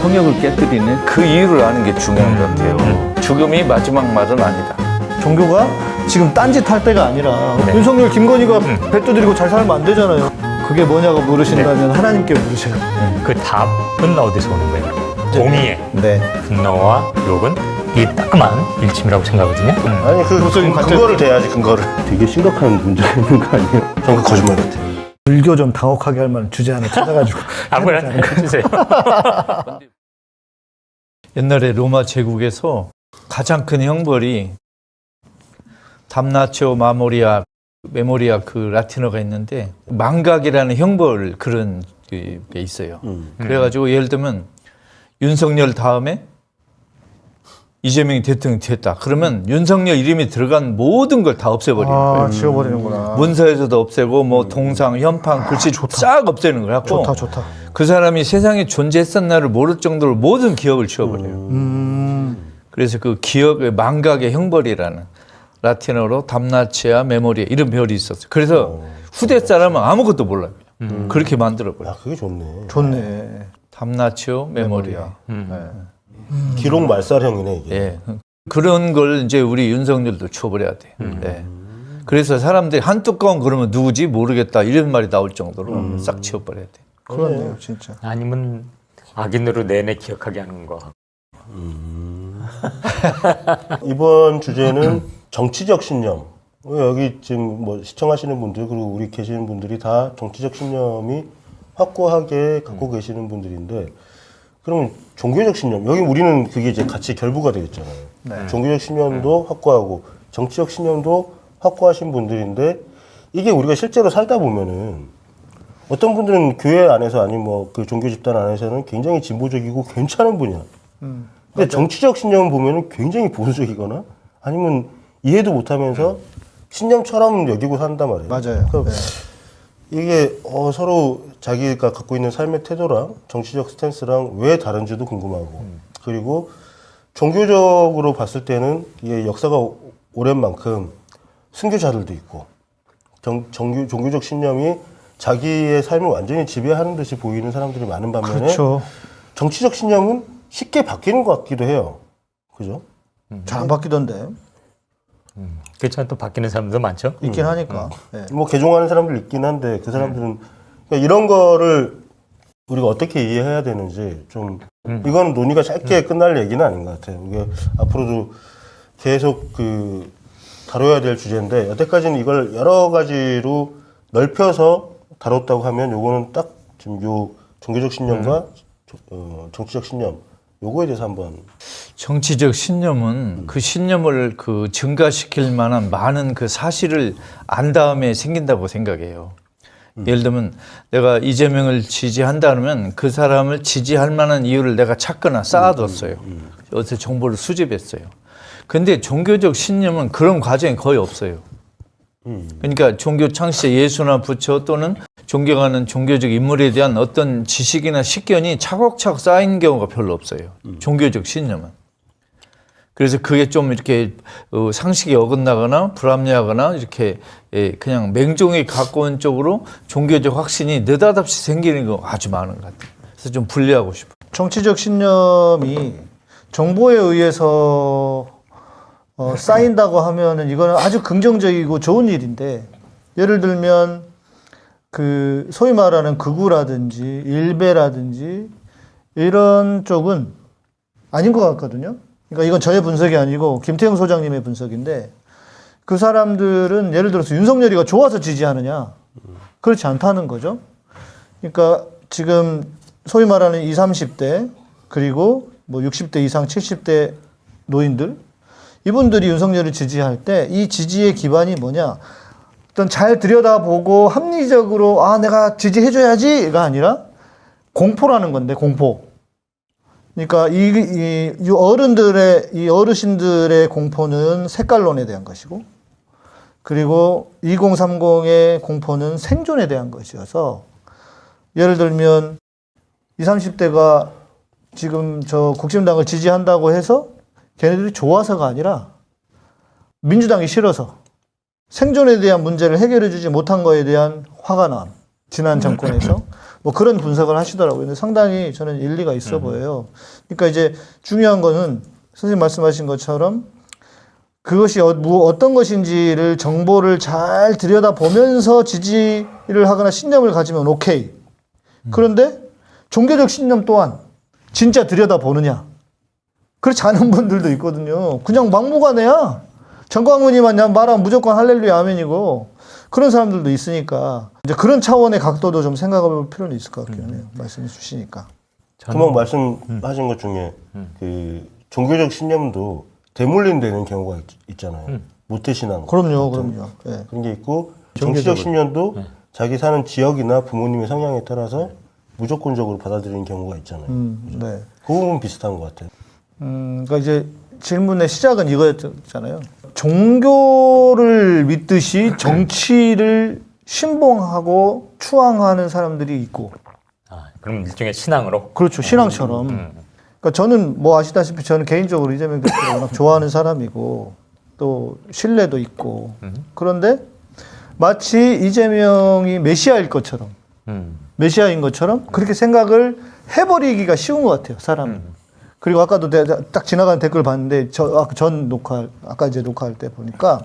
통역을 깨뜨리는 그 이유를 아는 게 중요한 것 같아요. 죽음이 마지막 말은 아니다. 종교가 지금 딴짓 할 때가 아니라 네. 윤석열, 김건희가 배 두드리고 잘 살면 안 되잖아요. 그게 뭐냐고 물으신다면 하나님께 물으셔요. 그 답은 어디서 오는 거예요? 공의의 네. 분노와 욕은 이 따끔한 일침이라고 생각하거든요. 음. 아니 그 도덕적인 근- 관점. 근거를 대야지 근거를. 되게 심각한 문제가 있는 거 아니에요? 그 거짓말 같아. 불교 좀 당혹하게 할 만한 주제 하나 찾아가지고. 아무거나 해주세요. 옛날에 로마 제국에서 가장 큰 형벌이 담나치오 마모리아 메모리아 그 라틴어가 있는데 망각이라는 형벌 그런 게 있어요. 음. 그래가지고 예를 들면 윤석열 다음에 이재명이 대통령이 됐다. 그러면 윤석열 이름이 들어간 모든 걸 다 없애버리는 거예요. 아, 지워버리는구나. 문서에서도 없애고 뭐 동상, 현판, 글씨 싹 없애는 거야. 좋다, 좋다. 그 사람이 세상에 존재했었나를 모를 정도로 모든 기억을 지워버려요. 음. 그래서 그 기억의 망각의 형벌이라는 라틴어로 담나치아 메모리아 이런 별이 있었어요. 그래서 후대 사람은 아무것도 몰라요. 그렇게 만들어버려요. 야 그게 좋네. 좋네. 담나치오 메모리아. 기록 말살형이네 이게. 예. 그런 걸 이제 우리 윤석열도 쳐버려야 돼. 예. 그래서 사람들이 한 뚜껑 그러면 누구지 모르겠다 이런 말이 나올 정도로 싹 치워버려야 돼. 그렇네요, 진짜. 아니면 악인으로 내내 기억하게 하는 거. 이번 주제는 정치적 신념. 여기 지금 뭐 시청하시는 분들 그리고 우리 계시는 분들이 다 정치적 신념이 확고하게 갖고 계시는 분들인데 그러면 종교적 신념 여기 우리는 그게 이제 같이 결부가 되겠잖아요. 종교적 신념도 확고하고 정치적 신념도 확고하신 분들인데 이게 우리가 실제로 살다 보면은 어떤 분들은 교회 안에서 아니면 뭐 그 종교 집단 안에서는 굉장히 진보적이고 괜찮은 분이야. 근데 정치적 신념을 보면은 굉장히 보수적이거나 아니면 이해도 못하면서 신념처럼 여기고 산단 말이에요. 맞아요. 그러니까 네. 이게 어, 서로 자기가 갖고 있는 삶의 태도랑 정치적 스탠스랑 왜 다른지도 궁금하고 그리고 종교적으로 봤을 때는 이게 역사가 오- 오랜 만큼 순교자들도 있고 정, 정교, 종교적 신념이 자기의 삶을 완전히 지배하는 듯이 보이는 사람들이 많은 반면에 그렇죠. 정치적 신념은 쉽게 바뀌는 것 같기도 해요. 그죠? 잘안 바뀌던데. 그렇지만 또 바뀌는 사람도 많죠. 있긴 하니까. 네. 뭐 개종하는 사람들 있긴 한데 그 사람들은 그러니까 이런 거를 우리가 어떻게 이해해야 되는지 좀 이건 논의가 짧게 끝날 얘기는 아닌 것 같아요. 이게 앞으로도 계속 그 다뤄야 될 주제인데 여태까지는 이걸 여러 가지로 넓혀서 다뤘다고 하면 요거는 딱 지금 요 종교적 신념과 조- 어, 정치적 신념 요거에 대해서 한번 정치적 신념은 그 신념을 그 증가시킬 만한 많은 그 사실을 안 다음에 생긴다고 생각해요. 예를 들면 내가 이재명을 지지한다 그러면 그 사람을 지지할 만한 이유를 내가 찾거나 쌓아뒀어요. 어디서 정보를 수집했어요. 근데 종교적 신념은 그런 과정이 거의 없어요. 그러니까 종교 창시자 예수나 부처 또는 존경하는 종교적 인물에 대한 어떤 지식이나 식견이 차곡차곡 쌓인 경우가 별로 없어요. 종교적 신념은. 그래서 그게 좀 이렇게 어, 상식이 어긋나거나 불합리하거나 이렇게 예, 그냥 맹종에 가까운 쪽으로 종교적 확신이 느닷없이 생기는 거 아주 많은 것 같아요. 그래서 좀 분리하고 싶어요. 정치적 신념이 정보에 의해서 어, 쌓인다고 하면은 이거는 아주 긍정적이고 좋은 일인데 예를 들면 그 소위 말하는 극우라든지 일베라든지 이런 쪽은 아닌 것 같거든요. 그러니까 이건 저의 분석이 아니고 김태형 소장님의 분석인데 그 사람들은 예를 들어서 윤석열이가 좋아서 지지하느냐? 그렇지 않다는 거죠. 그러니까 지금 소위 말하는 20, 30대 그리고 뭐 60대 이상 70대 노인들 이분들이 윤석열을 지지할 때 이 지지의 기반이 뭐냐? 어떤 잘 들여다보고 합리적으로 아 내가 지지해줘야지가 아니라 공포라는 건데 공포 그러니까 이, 이, 이 어른들의 이 어르신들의 공포는 색깔론에 대한 것이고 그리고 2030의 공포는 생존에 대한 것이어서 예를 들면 20, 30대가 지금 저 국힘당을 지지한다고 해서 걔네들이 좋아서가 아니라 민주당이 싫어서 생존에 대한 문제를 해결해 주지 못한 거에 대한 화가 난 지난 정권에서 뭐 그런 분석을 하시더라고요. 근데 상당히 저는 일리가 있어 보여요. 그러니까 이제 중요한 거는 선생님 말씀하신 것처럼 그것이 어, 뭐 어떤 것인지를 정보를 잘 들여다보면서 지지를 하거나 신념을 가지면 오케이. 그런데 종교적 신념 또한 진짜 들여다보느냐. 그렇지 않은 분들도 있거든요. 그냥 막무가내야. 정광훈이만 말하면 무조건 할렐루야 아멘이고 그런 사람들도 있으니까 이제 그런 차원의 각도도 좀 생각해 볼 필요는 있을 것 같긴 해요. 말씀해 주시니까. 금방 말씀하신 것 중에 그 종교적 신념도 대물림되는 경우가 있, 잖아요 모태신앙 그럼요, 그럼요. 예. 그런 게 있고 정치적 신념도 자기 사는 지역이나 부모님의 성향에 따라서 무조건적으로 받아들이는 경우가 있잖아요. 음, 네. 그 부분 비슷한 것 같아요. 음, 그러니까 이제 질문의 시작은 이거였잖아요. 종교를 믿듯이 정치를 신봉하고 추앙하는 사람들이 있고, 아, 그럼 일종의 신앙으로 그렇죠. 신앙처럼. 그러니까 저는 뭐 아시다시피 저는 개인적으로 이재명 대표를 워낙 좋아하는 사람이고, 또 신뢰도 있고, 그런데 마치 이재명이 메시아일 것처럼, 음. 메시아인 것처럼 그렇게 생각을 해버리기가 쉬운 것 같아요, 사람은. 그리고 아까도 딱 지나가는 댓글 봤는데 저, 아, 전 녹화, 아까 이제 녹화할 때 보니까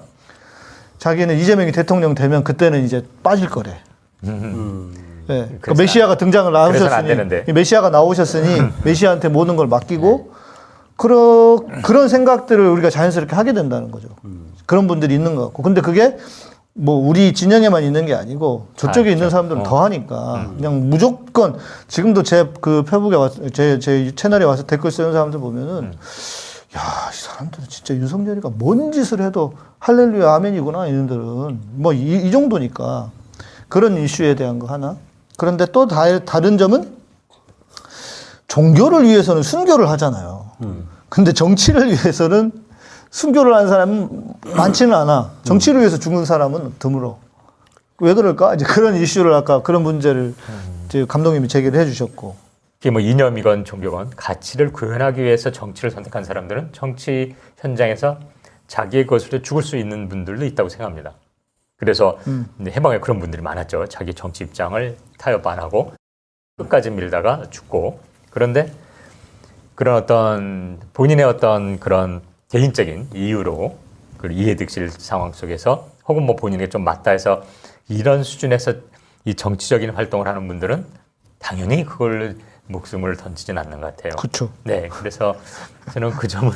자기는 이재명이 대통령 되면 그때는 이제 빠질 거래. 예. 그 그래서 메시아가 등장을 나오셨으니 메시아가 나오셨으니 메시아한테 모든 걸 맡기고 그러, 그런 생각들을 우리가 자연스럽게 하게 된다는 거죠. 그런 분들이 있는 것 같고. 근데 그게 뭐 우리 진영에만 있는 게 아니고 저쪽에 있는 사람들은 더 하니까 그냥 무조건 지금도 제 그 페북에 와서 제, 제 채널에 와서 댓글 쓰는 사람들 보면은 야, 이 사람들은 진짜 윤석열이가 뭔 짓을 해도 할렐루야 아멘이구나 이놈들은. 뭐 이 정도니까. 그런 이슈에 대한 거 하나. 그런데 또 다, 다른 점은 종교를 위해서는 순교를 하잖아요. 근데 정치를 위해서는 순교를 하는 사람은 많지는 않아. 정치를 위해서 죽는 사람은 드물어. 왜 그럴까? 이제 그런 이슈를 아까 그런 문제를 이제 감독님이 제기를 해주셨고. 이게 뭐 이념이건 종교건 가치를 구현하기 위해서 정치를 선택한 사람들은 정치 현장에서 자기의 것으로 죽을 수 있는 분들도 있다고 생각합니다. 그래서 이제 해방에 그런 분들이 많았죠. 자기 정치 입장을 타협 안 하고 끝까지 밀다가 죽고 그런데 그런 어떤 본인의 어떤 그런 개인적인 이유로 그 이해득실 상황 속에서 혹은 뭐 본인에게 좀 맞다 해서 이런 수준에서 이 정치적인 활동을 하는 분들은 당연히 그걸 목숨을 던지진 않는 것 같아요. 그쵸. 네, 그래서 저는 그 점은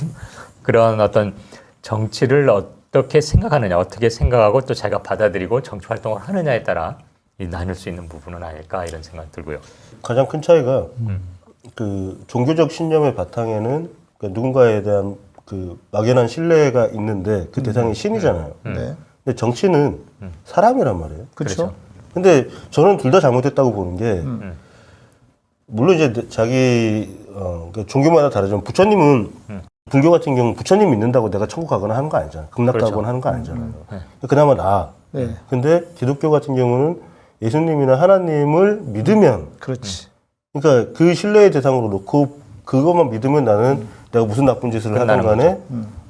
그런 어떤 정치를 어떻게 생각하느냐, 어떻게 생각하고 또 자기가 받아들이고 정치 활동을 하느냐에 따라 이 나눌 수 있는 부분은 아닐까 이런 생각 들고요. 가장 큰 차이가 그 종교적 신념의 바탕에는 그 누군가에 대한 그 막연한 신뢰가 있는데 그 대상이 신이잖아요. 네. 근데 정치는 사람이란 말이에요. 그렇죠. 근데 저는 둘 다 잘못됐다고 보는 게 물론 이제 자기 어, 그 종교마다 다르지만 부처님은 불교 같은 경우 부처님 믿는다고 내가 천국 가거나 하는 거 아니잖아요. 극락 그렇죠. 가거나 하는 거 아니잖아요. 그나마 나. 네. 근데 기독교 같은 경우는 예수님이나 하나님을 믿으면 그렇지. 그러니까 그 신뢰의 대상으로 놓고 그것만 믿으면 나는 내가 무슨 나쁜 짓을 하든 간에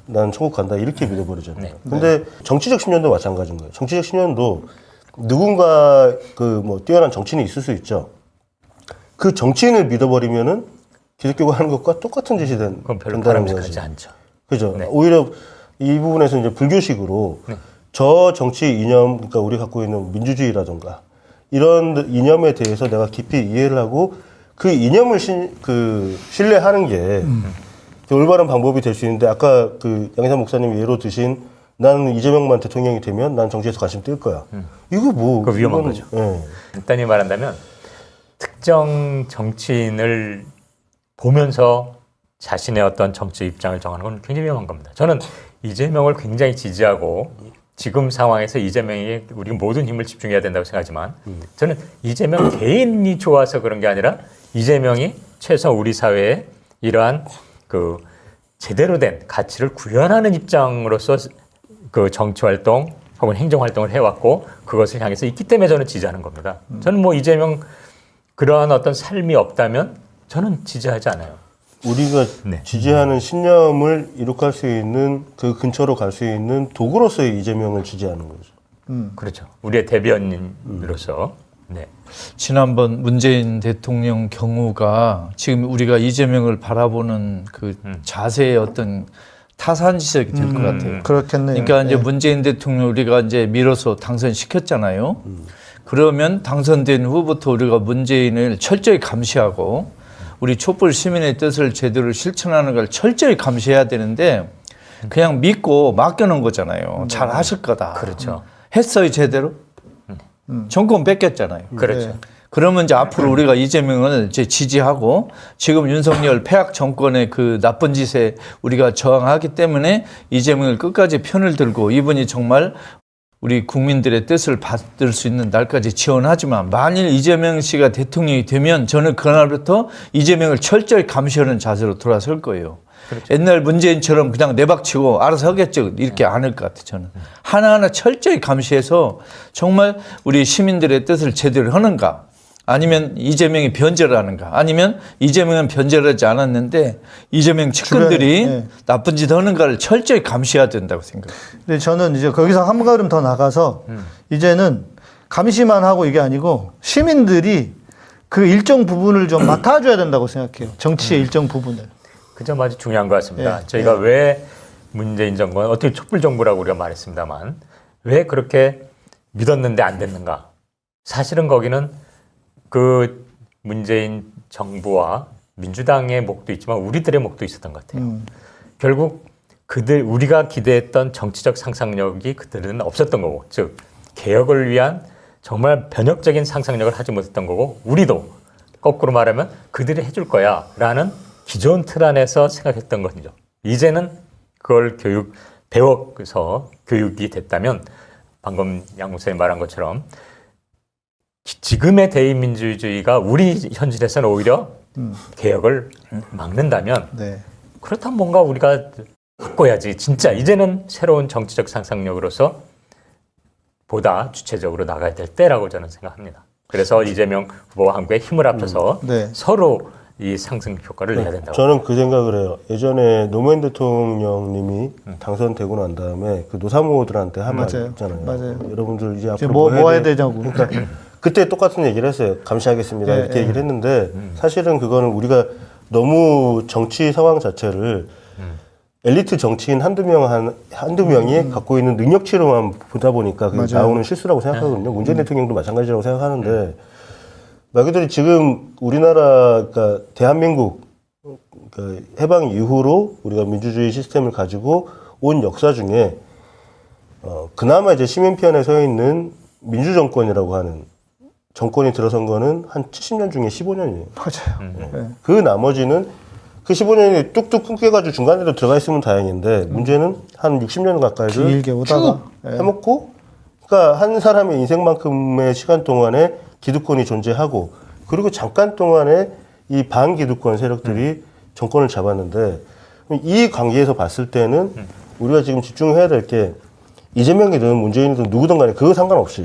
나는 천국 간다 이렇게 믿어버리잖아요. 네. 근데 정치적 신념도 마찬가지인 거예요. 정치적 신념도 누군가 그 뭐 뛰어난 정치인이 있을 수 있죠. 그 정치인을 믿어버리면은 기독교가 하는 것과 똑같은 짓이 된, 그건 별로 된다는 거지. 않죠. 그죠. 네. 오히려 이 부분에서 이제 불교식으로 저 정치 이념, 그러니까 우리 갖고 있는 민주주의라든가 이런 이념에 대해서 내가 깊이 이해를 하고 그 이념을 신, 그 신뢰하는 게 올바른 방법이 될 수 있는데 아까 그 양희삼 목사님 예로 드신 나는 이재명만 대통령이 되면 난 정치에서 관심 뜰 거야. 이거 뭐 그거 위험한 이건, 거죠. 예. 간단히 말한다면 특정 정치인을 보면서 자신의 어떤 정치 입장을 정하는 건 굉장히 위험한 겁니다. 저는 이재명을 굉장히 지지하고 지금 상황에서 이재명에게 우리 모든 힘을 집중해야 된다고 생각하지만 저는 이재명 개인이 좋아서 그런 게 아니라 이재명이 최소 우리 사회에 이러한 그 제대로 된 가치를 구현하는 입장으로서 그 정치 활동 혹은 행정 활동을 해왔고 그것을 향해서 있기 때문에 저는 지지하는 겁니다. 저는 뭐 이재명 그러한 어떤 삶이 없다면 저는 지지하지 않아요. 우리가 네. 지지하는 신념을 이룩할 수 있는 그 근처로 갈 수 있는 도구로서의 이재명을 지지하는 거죠. 음. 그렇죠. 우리의 대변인으로서 네. 지난번 문재인 대통령 경우가 지금 우리가 이재명을 바라보는 그 자세의 어떤 타산지석이 될것 같아요. 그렇겠네요. 그러니까 이제 예. 문재인 대통령 우리가 이제 밀어서 당선시켰잖아요. 그러면 당선된 후부터 우리가 문재인을 철저히 감시하고 우리 촛불 시민의 뜻을 제대로 실천하는 걸 철저히 감시해야 되는데 그냥 믿고 맡겨놓은 거잖아요. 잘 하실 거다. 그렇죠. 했어요 제대로? 정권 뺏겼잖아요. 그렇죠. 네. 그러면 이제 앞으로 우리가 이재명을 이제 지지하고 지금 윤석열 폐악 정권의 그 나쁜 짓에 우리가 저항하기 때문에 이재명을 끝까지 편을 들고 이분이 정말 우리 국민들의 뜻을 받을 수 있는 날까지 지원하지만 만일 이재명 씨가 대통령이 되면 저는 그날부터 이재명을 철저히 감시하는 자세로 돌아설 거예요. 옛날 문재인처럼 그냥 내박치고 알아서 하겠죠. 이렇게 안 할 것 같아요. 저는. 하나하나 철저히 감시해서 정말 우리 시민들의 뜻을 제대로 하는가 아니면 이재명이 변절을 하는가 아니면 이재명은 변절을 하지 않았는데 이재명 측근들이 주변에, 네. 나쁜 짓 하는가를 철저히 감시해야 된다고 생각해요. 근데 저는 이제 거기서 한 걸음 더 나가서 이제는 감시만 하고 이게 아니고 시민들이 그 일정 부분을 좀 맡아줘야 된다고 생각해요. 정치의 일정 부분을. 그 점 아주 중요한 것 같습니다. 예, 저희가 왜 문재인 정권 어떻게 촛불 정부라고 우리가 말했습니다만 왜 그렇게 믿었는데 안 됐는가? 사실은 거기는 그 문재인 정부와 민주당의 목도 있지만 우리들의 목도 있었던 것 같아요. 음. 결국 그들 우리가 기대했던 정치적 상상력이 그들은 없었던 거고, 즉 개혁을 위한 정말 변혁적인 상상력을 하지 못했던 거고, 우리도 거꾸로 말하면 그들이 해줄 거야 라는 기존 틀 안에서 생각했던 거죠. 이제는 그걸 교육 배워서 교육이 됐다면 방금 양 목사님 말한 것처럼 기- 지금의 대의민주주의가 우리 현실에서는 오히려 개혁을 막는다면 네. 그렇다면 뭔가 우리가 바꿔야지. 진짜 이제는 새로운 정치적 상상력으로서 보다 주체적으로 나가야 될 때라고 저는 생각합니다. 그래서 이재명 후보와 함께 힘을 합쳐서 네. 서로 이 상승 효과를 내야 된다고. 저는 그 생각을 해요. 예전에 노무현 대통령님이 당선되고 난 다음에 그 노사모들한테 한말 맞아요. 있잖아요. 맞아요. 여러분들 이제 앞으로 뭐, 뭐 해야 돼? 되냐고. 그때 똑같은 얘기를 했어요. 감시하겠습니다. 예, 이렇게 예. 얘기를 했는데 사실은 그거는 우리가 너무 정치 상황 자체를 엘리트 정치인 한두 명, 한, 한두 명이 갖고 있는 능력치로만 보다 보니까 그게 음. 나오는 실수라고 생각하거든요. 문재인 음. 대통령도 마찬가지라고 생각하는데 말 그대로 지금 우리나라, 그러니까 대한민국 그 해방 이후로 우리가 민주주의 시스템을 가지고 온 역사 중에 어, 그나마 이제 시민 편에 서 있는 민주 정권이라고 하는 정권이 들어선 거는 한 70년 중에 15년이에요. 맞아요. 네. 그 나머지는 그 15년이 뚝뚝 끊겨가지고 중간에도 들어가 있으면 다행인데 문제는 한 60년 가까이를 길게 오다가, 쭉 예. 해먹고 그러니까 한 사람의 인생만큼의 시간 동안에 기득권이 존재하고 그리고 잠깐 동안에 이 반기득권 세력들이 정권을 잡았는데 이 관계에서 봤을 때는 우리가 지금 집중해야 될 게 이재명이든 문재인이든 누구든 간에 그거 상관없이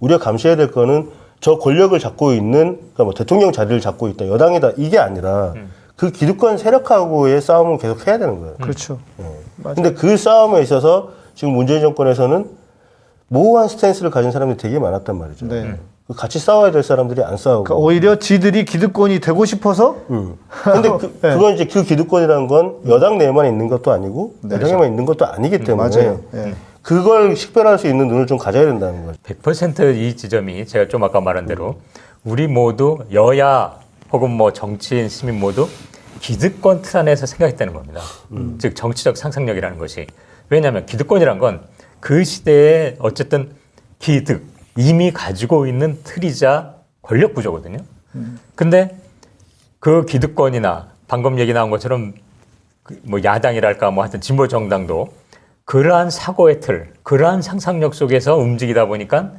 우리가 감시해야 될 거는 저 권력을 잡고 있는 그러니까 뭐 대통령 자리를 잡고 있다 여당이다 이게 아니라 그 기득권 세력하고의 싸움을 계속 해야 되는 거예요. 그렇죠. 맞아요. 근데 그 싸움에 있어서 지금 문재인 정권에서는 모호한 스탠스를 가진 사람들이 되게 많았단 말이죠. 네. 그 같이 싸워야 될 사람들이 안 싸우고. 그러니까 오히려 지들이 기득권이 되고 싶어서 음. 근데 그, 네. 그건 이제 그 기득권이라는 건 여당 내에만 있는 것도 아니고 여당에만 있는 것도 아니기 때문에 네. 맞아요. 예. 그걸 식별할 수 있는 눈을 좀 가져야 된다는 거죠. 100%이 지점이 제가 좀 아까 말한 대로 우리 모두 여야 혹은 뭐 정치인 시민 모두 기득권 틀 안에서 생각했다는 겁니다. 즉 정치적 상상력이라는 것이 왜냐하면 기득권이란 건 그 시대에 어쨌든 기득 이미 가지고 있는 틀이자 권력 구조거든요. 근데 그 기득권이나 방금 얘기 나온 것처럼 그뭐 야당이랄까 뭐 하여튼 진보 정당도 그러한 사고의 틀, 그러한 상상력 속에서 움직이다 보니까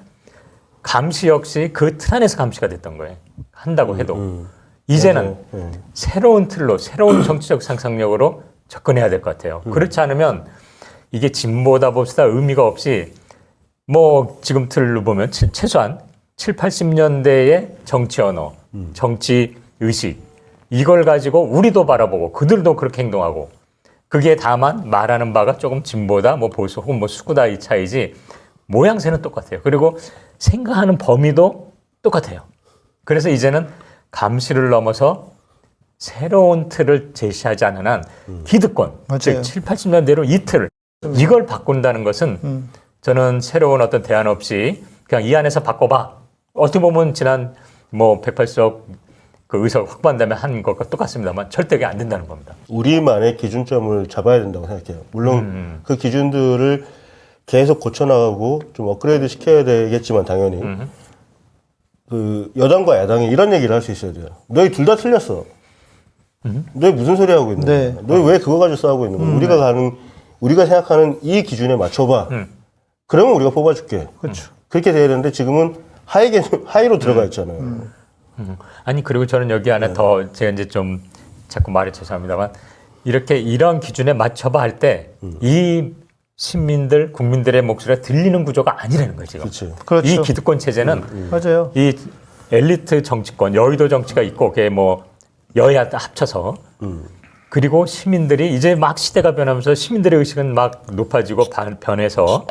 감시 역시 그 틀 안에서 감시가 됐던 거예요. 한다고 해도 이제는 네. 새로운 틀로 새로운 정치적 상상력으로 접근해야 될 것 같아요. 그렇지 않으면 이게 진보다 봅시다 의미가 없이 뭐 지금 틀로 보면 최- 최소한 7, 80년대의 정치 언어, 정치 의식 이걸 가지고 우리도 바라보고 그들도 그렇게 행동하고 그게 다만 말하는 바가 조금 진보다 뭐 보수 혹은 뭐 수구다 이 차이지 모양새는 똑같아요. 그리고 생각하는 범위도 똑같아요. 그래서 이제는 감시를 넘어서 새로운 틀을 제시하지 않는 한 기득권, 맞아요. 즉 7, 80년대로 이 틀, 이걸 바꾼다는 것은 음. 저는 새로운 어떤 대안 없이 그냥 이 안에서 바꿔봐. 어떻게 보면 지난 뭐 108석 그 의석 확보한다면 한 것과 똑같습니다만 절대 그게 안 된다는 겁니다. 우리만의 기준점을 잡아야 된다고 생각해요. 물론 음. 그 기준들을 계속 고쳐나가고 좀 업그레이드 시켜야 되겠지만 당연히 음. 그 여당과 야당이 이런 얘기를 할 수 있어야 돼요. 너희 둘 다 틀렸어. 너희 무슨 소리 하고 있는 네. 거야? 너희 왜 그거 가지고 싸우고 있는 거야? 우리가 가는 우리가 생각하는 이 기준에 맞춰봐. 음. 그러면 우리가 뽑아줄게. 그렇죠. 그렇게 돼야 되는데 지금은 하위 개념 하위로 들어가 있잖아요. 음. 아니 그리고 저는 여기 안에 네. 더 제가 이제 좀 자꾸 말이 죄송합니다만 이렇게 이런 기준에 맞춰봐 할때 음. 이 시민들 국민들의 목소리가 들리는 구조가 아니라는 지금. 그렇지. 그렇죠. 이 기득권 체제는 맞아요. 이 엘리트 정치권 여의도 정치가 있고 그게 뭐 여야 다 합쳐서 음. 그리고 시민들이 이제 막 시대가 변하면서 시민들의 의식은 막 높아지고 반- 변해서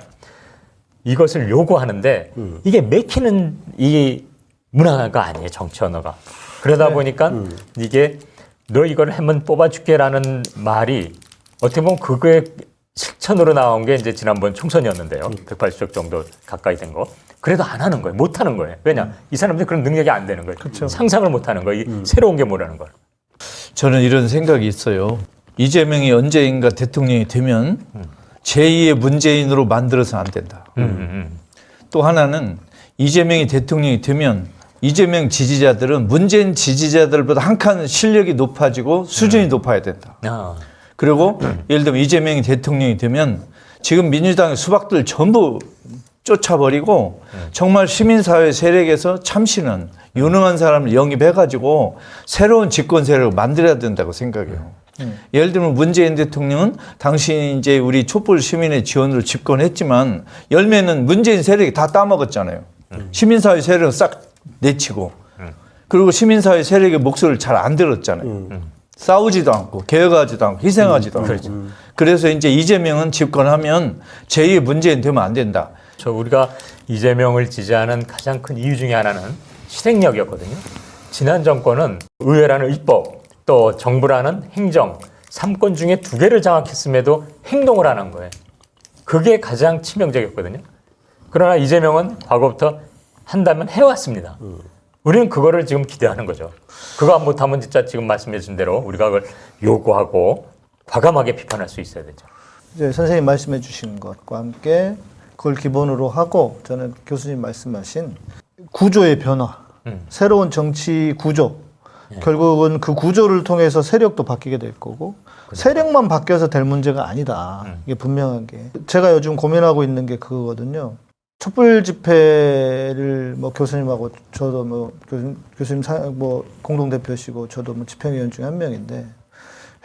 이것을 요구하는데 이게 맥히는 이 문화가 아니에요 정치 언어가. 그러다 보니까 이게 너 이걸 하면 뽑아줄게라는 말이 어떻게 보면 그거의 실천으로 나온 게 이제 지난번 총선이었는데요. 180석 정도 가까이 된 거. 그래도 안 하는 거예요. 못 하는 거예요. 왜냐? 이 사람들이 그런 능력이 안 되는 거예요. 상상을 못 하는 거예요. 이 새로운 게 뭐라는 걸. 저는 이런 생각이 있어요. 이재명이 언제인가 대통령이 되면 제2의 문재인으로 만들어서는 안 된다. 음, 음, 또 하나는 이재명이 대통령이 되면 이재명 지지자들은 문재인 지지자들보다 한 칸 실력이 높아지고 수준이 높아야 된다. 음. 아, 그리고 예를 들면 이재명이 대통령이 되면 지금 민주당의 수박들 전부 쫓아버리고 정말 시민사회 세력에서 참신한 유능한 사람을 영입해가지고 새로운 집권 세력을 만들어야 된다고 생각해요. 예를 들면 문재인 대통령은 당시 이제 우리 촛불 시민의 지원으로 집권했지만 열매는 문재인 세력이 다 따먹었잖아요. 시민사회 세력은 싹 내치고 그리고 시민사회 세력의 목소리를 잘 안 들었잖아요. 싸우지도 않고 개혁하지도 않고 희생하지도 않고 그래서 이제 이재명은 집권하면 제2의 문재인 되면 안 된다. 저 우리가 이재명을 지지하는 가장 큰 이유 중에 하나는 실행력이었거든요. 지난 정권은 의회라는 입법 또 정부라는 행정 삼권 중에 두 개를 장악했음에도 행동을 안 한 거예요. 그게 가장 치명적이었거든요. 그러나 이재명은 과거부터 한다면 해왔습니다. 우리는 그거를 지금 기대하는 거죠. 그거 안 못하면 진짜 지금 말씀해 주신 대로 우리가 그걸 요구하고 과감하게 비판할 수 있어야 되죠. 이제 선생님 말씀해 주신 것과 함께 그걸 기본으로 하고 저는 교수님 말씀하신 구조의 변화, 음. 새로운 정치 구조, 결국은 그 구조를 통해서 세력도 바뀌게 될 거고 세력만 바뀌어서 될 문제가 아니다. 이게 분명하게 제가 요즘 고민하고 있는 게 그거거든요. 촛불 집회를 뭐 교수님하고 저도 뭐 교수님, 교수님 사, 뭐 공동 대표시고 저도 뭐 집행위원 중에 한 명인데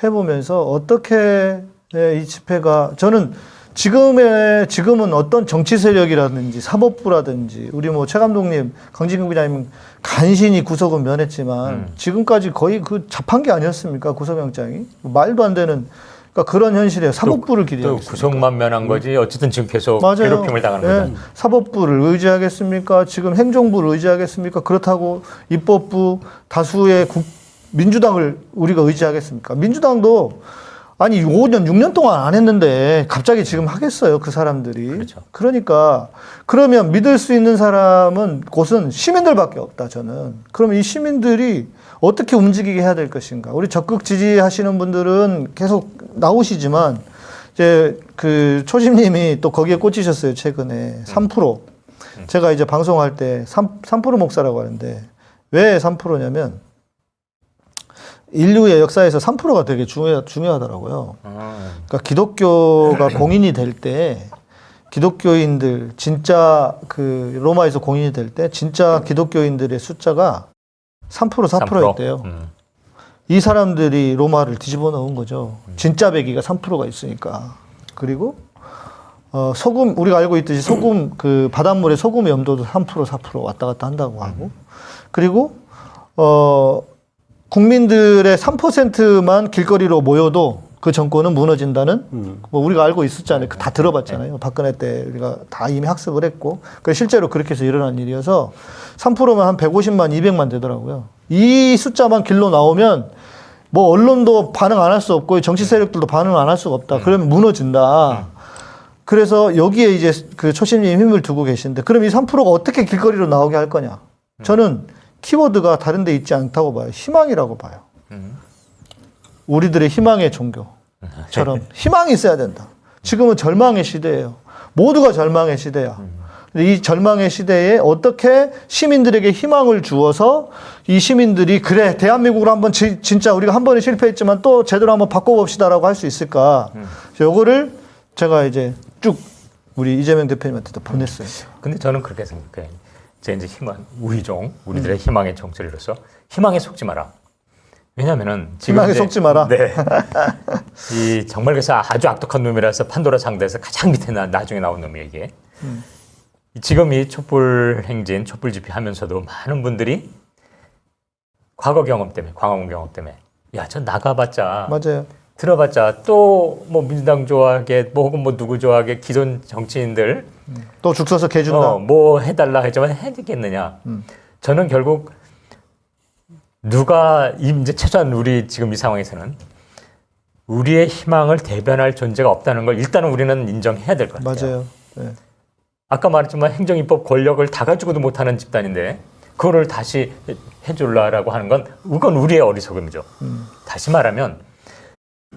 해보면서 어떻게 이 집회가 저는 지금의 지금은 어떤 정치 세력이라든지 사법부라든지 우리 뭐 최 감독님 강진국 기자님 간신히 구속은 면했지만 지금까지 거의 그 자판기 아니었습니까 구속영장이 말도 안 되는 그러니까 그런 현실에 사법부를 또 기대하고 구속만 면한 거지 어쨌든 지금 계속 맞아요. 괴롭힘을 당하는 예, 거죠. 사법부를 의지하겠습니까? 지금 행정부를 의지하겠습니까? 그렇다고 입법부 다수의 국, 민주당을 우리가 의지하겠습니까? 민주당도 아니 5년 6년 동안 안 했는데 갑자기 지금 하겠어요 그 사람들이? 그렇죠. 그러니까 그러면 믿을 수 있는 사람은 곳은 시민들밖에 없다 저는. 그러면 이 시민들이 어떻게 움직이게 해야 될 것인가? 우리 적극 지지하시는 분들은 계속 나오시지만 이제 그 초심님이 또 거기에 꽂히셨어요 최근에. 3% 제가 이제 방송할 때 3, 3% 목사라고 하는데 왜 3%냐면 인류의 역사에서 3%가 되게 중요, 중요하더라고요. 그러니까 기독교가 공인이 될 때 기독교인들 진짜 그 로마에서 공인이 될 때 진짜 기독교인들의 숫자가 3% 4%였대요. 음. 이 사람들이 로마를 뒤집어 놓은 거죠. 진짜 배기가 3%가 있으니까. 그리고 어, 소금 우리가 알고 있듯이 소금 그 바닷물의 소금의 염도도 3% 4% 왔다 갔다 한다고 하고 그리고 어 국민들의 3%만 길거리로 모여도 그 정권은 무너진다는 뭐 우리가 알고 있었잖아요. 그다 들어봤잖아요. 박근혜 때 우리가 다 이미 학습을 했고. 그 실제로 그렇게 해서 일어난 일이어서 3%면 한 150만, 200만 되더라고요. 이 숫자만 길로 나오면 뭐 언론도 반응 안 할 수 없고 정치 세력들도 반응 안 할 수가 없다. 그러면 무너진다. 그래서 여기에 이제 그 초심님 힘을 두고 계신데 그럼 이 3%가 어떻게 길거리로 나오게 할 거냐? 저는 키워드가 다른 데 있지 않다고 봐요. 희망이라고 봐요. 우리들의 희망의 종교처럼 희망이 있어야 된다. 지금은 절망의 시대예요. 모두가 절망의 시대야. 이 절망의 시대에 어떻게 시민들에게 희망을 주어서 이 시민들이 그래 대한민국을 한번 지- 진짜 우리가 한 번에 실패했지만 또 제대로 한번 바꿔봅시다라고 할 수 있을까? 요거를 제가 이제 쭉 우리 이재명 대표님한테도 보냈어요. 근데 저는 그렇게 생각해요. 제 이제 희망, 우희종, 우리들의 희망의 정체로서 희망에 속지 마라. 왜냐면은 지금 희망에 속지 마라. 네. 이 정말 그래서 아주 악독한 놈이라서 판도라 상대에서 가장 밑에 나, 나중에 나온 놈이 이게. 음. 지금 이 촛불 행진, 촛불 집회 하면서도 많은 분들이 과거 경험 때문에, 광화문 경험 때문에 야, 저 나가봤자 맞아요. 들어봤자 또 뭐 민주당 좋아하게 뭐 혹은 뭐 누구 좋아하게 기존 정치인들 또 죽 서서 개 준다. 어, 뭐 해달라 했지만 해주겠느냐. 저는 결국 누가 이- 이제 최소한 우리 지금 이 상황에서는 우리의 희망을 대변할 존재가 없다는 걸 일단은 우리는 인정해야 될 것 같아요. 맞아요. 네. 아까 말했지만 행정입법 권력을 다 가지고도 못하는 집단인데 그거를 다시 해- 해줄라라고 하는 건 그건 우리의 어리석음이죠. 다시 말하면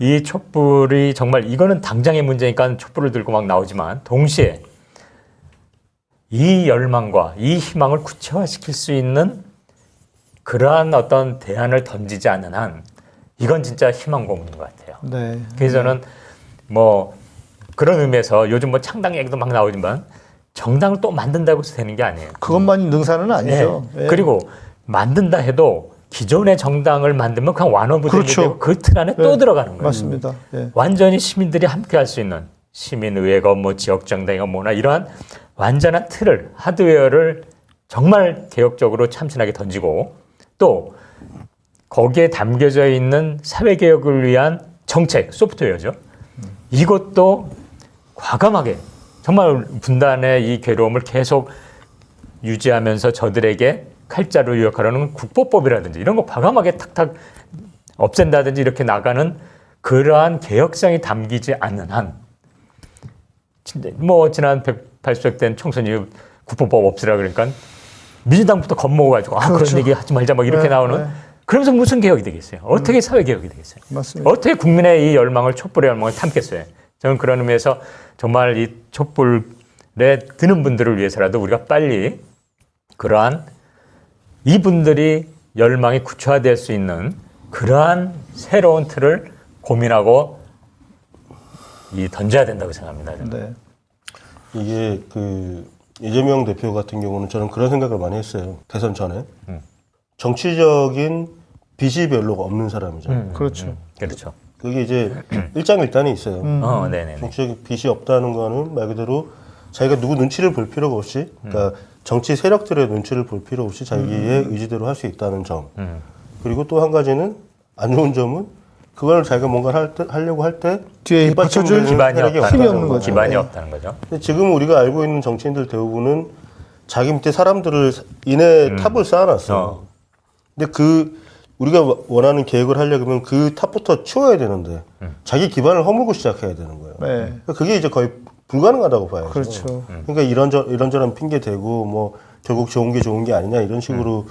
이 촛불이 정말 이거는 당장의 문제니까 촛불을 들고 막 나오지만 동시에 이 열망과 이 희망을 구체화시킬 수 있는 그러한 어떤 대안을 던지지 않는 한 이건 진짜 희망 고문인 것 같아요. 네. 그래서 저는 뭐 그런 의미에서 요즘 뭐 창당 얘기도 막 나오지만 정당을 또 만든다고 해서 되는 게 아니에요. 그것만이 능사는 아니죠. 예. 예. 그리고 만든다 해도 기존의 정당을 만들면 그냥 완화부동이 그렇죠. 되고 그틀 안에 또 예. 들어가는 거예요. 맞습니다. 예. 완전히 시민들이 함께 할 수 있는 시민의회가 뭐 지역정당이가 뭐나 이러한 완전한 틀을 하드웨어를 정말 개혁적으로 참신하게 던지고 또 거기에 담겨져 있는 사회개혁을 위한 정책 소프트웨어죠. 이것도 과감하게 정말 분단의 이 괴로움을 계속 유지하면서 저들에게 칼자루 유혹하려는 국보법이라든지 이런 거 과감하게 탁탁 없앤다든지 이렇게 나가는 그러한 개혁성이 담기지 않는 한, 뭐 지난 180석 된 총선이 국보법 없애라 그러니까 민주당부터 겁먹어가지고 아 그렇죠. 그런 얘기 하지 말자 막 이렇게 네, 나오는 네. 그러면서 무슨 개혁이 되겠어요? 어떻게 사회 개혁이 되겠어요? 맞습니다. 어떻게 국민의 이 열망을 촛불의 열망을 담겠어요? 저는 그런 의미에서 정말 이 촛불에 드는 분들을 위해서라도 우리가 빨리 그러한 이분들이 열망이 구체화될 수 있는 그러한 새로운 틀을 고민하고 이 던져야 된다고 생각합니다. 저는. 네. 이게 그 이재명 대표 같은 경우는 저는 그런 생각을 많이 했어요. 대선 전에 정치적인 빚이 별로 없는 사람이죠. 그렇죠. 그렇죠. 그게 이제 일장일단이 있어요. 어, 네네. 정치적인 빚이 없다는 거는 말 그대로 자기가 누구 눈치를 볼 필요가 없이, 그러니까 정치 세력들의 눈치를 볼 필요 없이 자기의 의지대로 할 수 있다는 점. 음. 그리고 또 한 가지는 안 좋은 점은 그걸 자기가 뭔가 할 때, 하려고 할 때 뒤에 받쳐줄 기반이 없다는 거죠. 기반이 네. 없다는 거죠. 근데 지금 우리가 알고 있는 정치인들 대부분은 자기 밑에 사람들을 인해 탑을 쌓아놨어요. 어. 근데 그 우리가 원하는 계획을 하려면 그 탑부터 치워야 되는데 자기 기반을 허물고 시작해야 되는 거예요. 네. 그러니까 그게 이제 거의 불가능하다고 봐요. 그렇죠. 그러니까 이런저 이런저런 핑계 대고 뭐 결국 좋은 게 좋은 게 아니냐 이런 식으로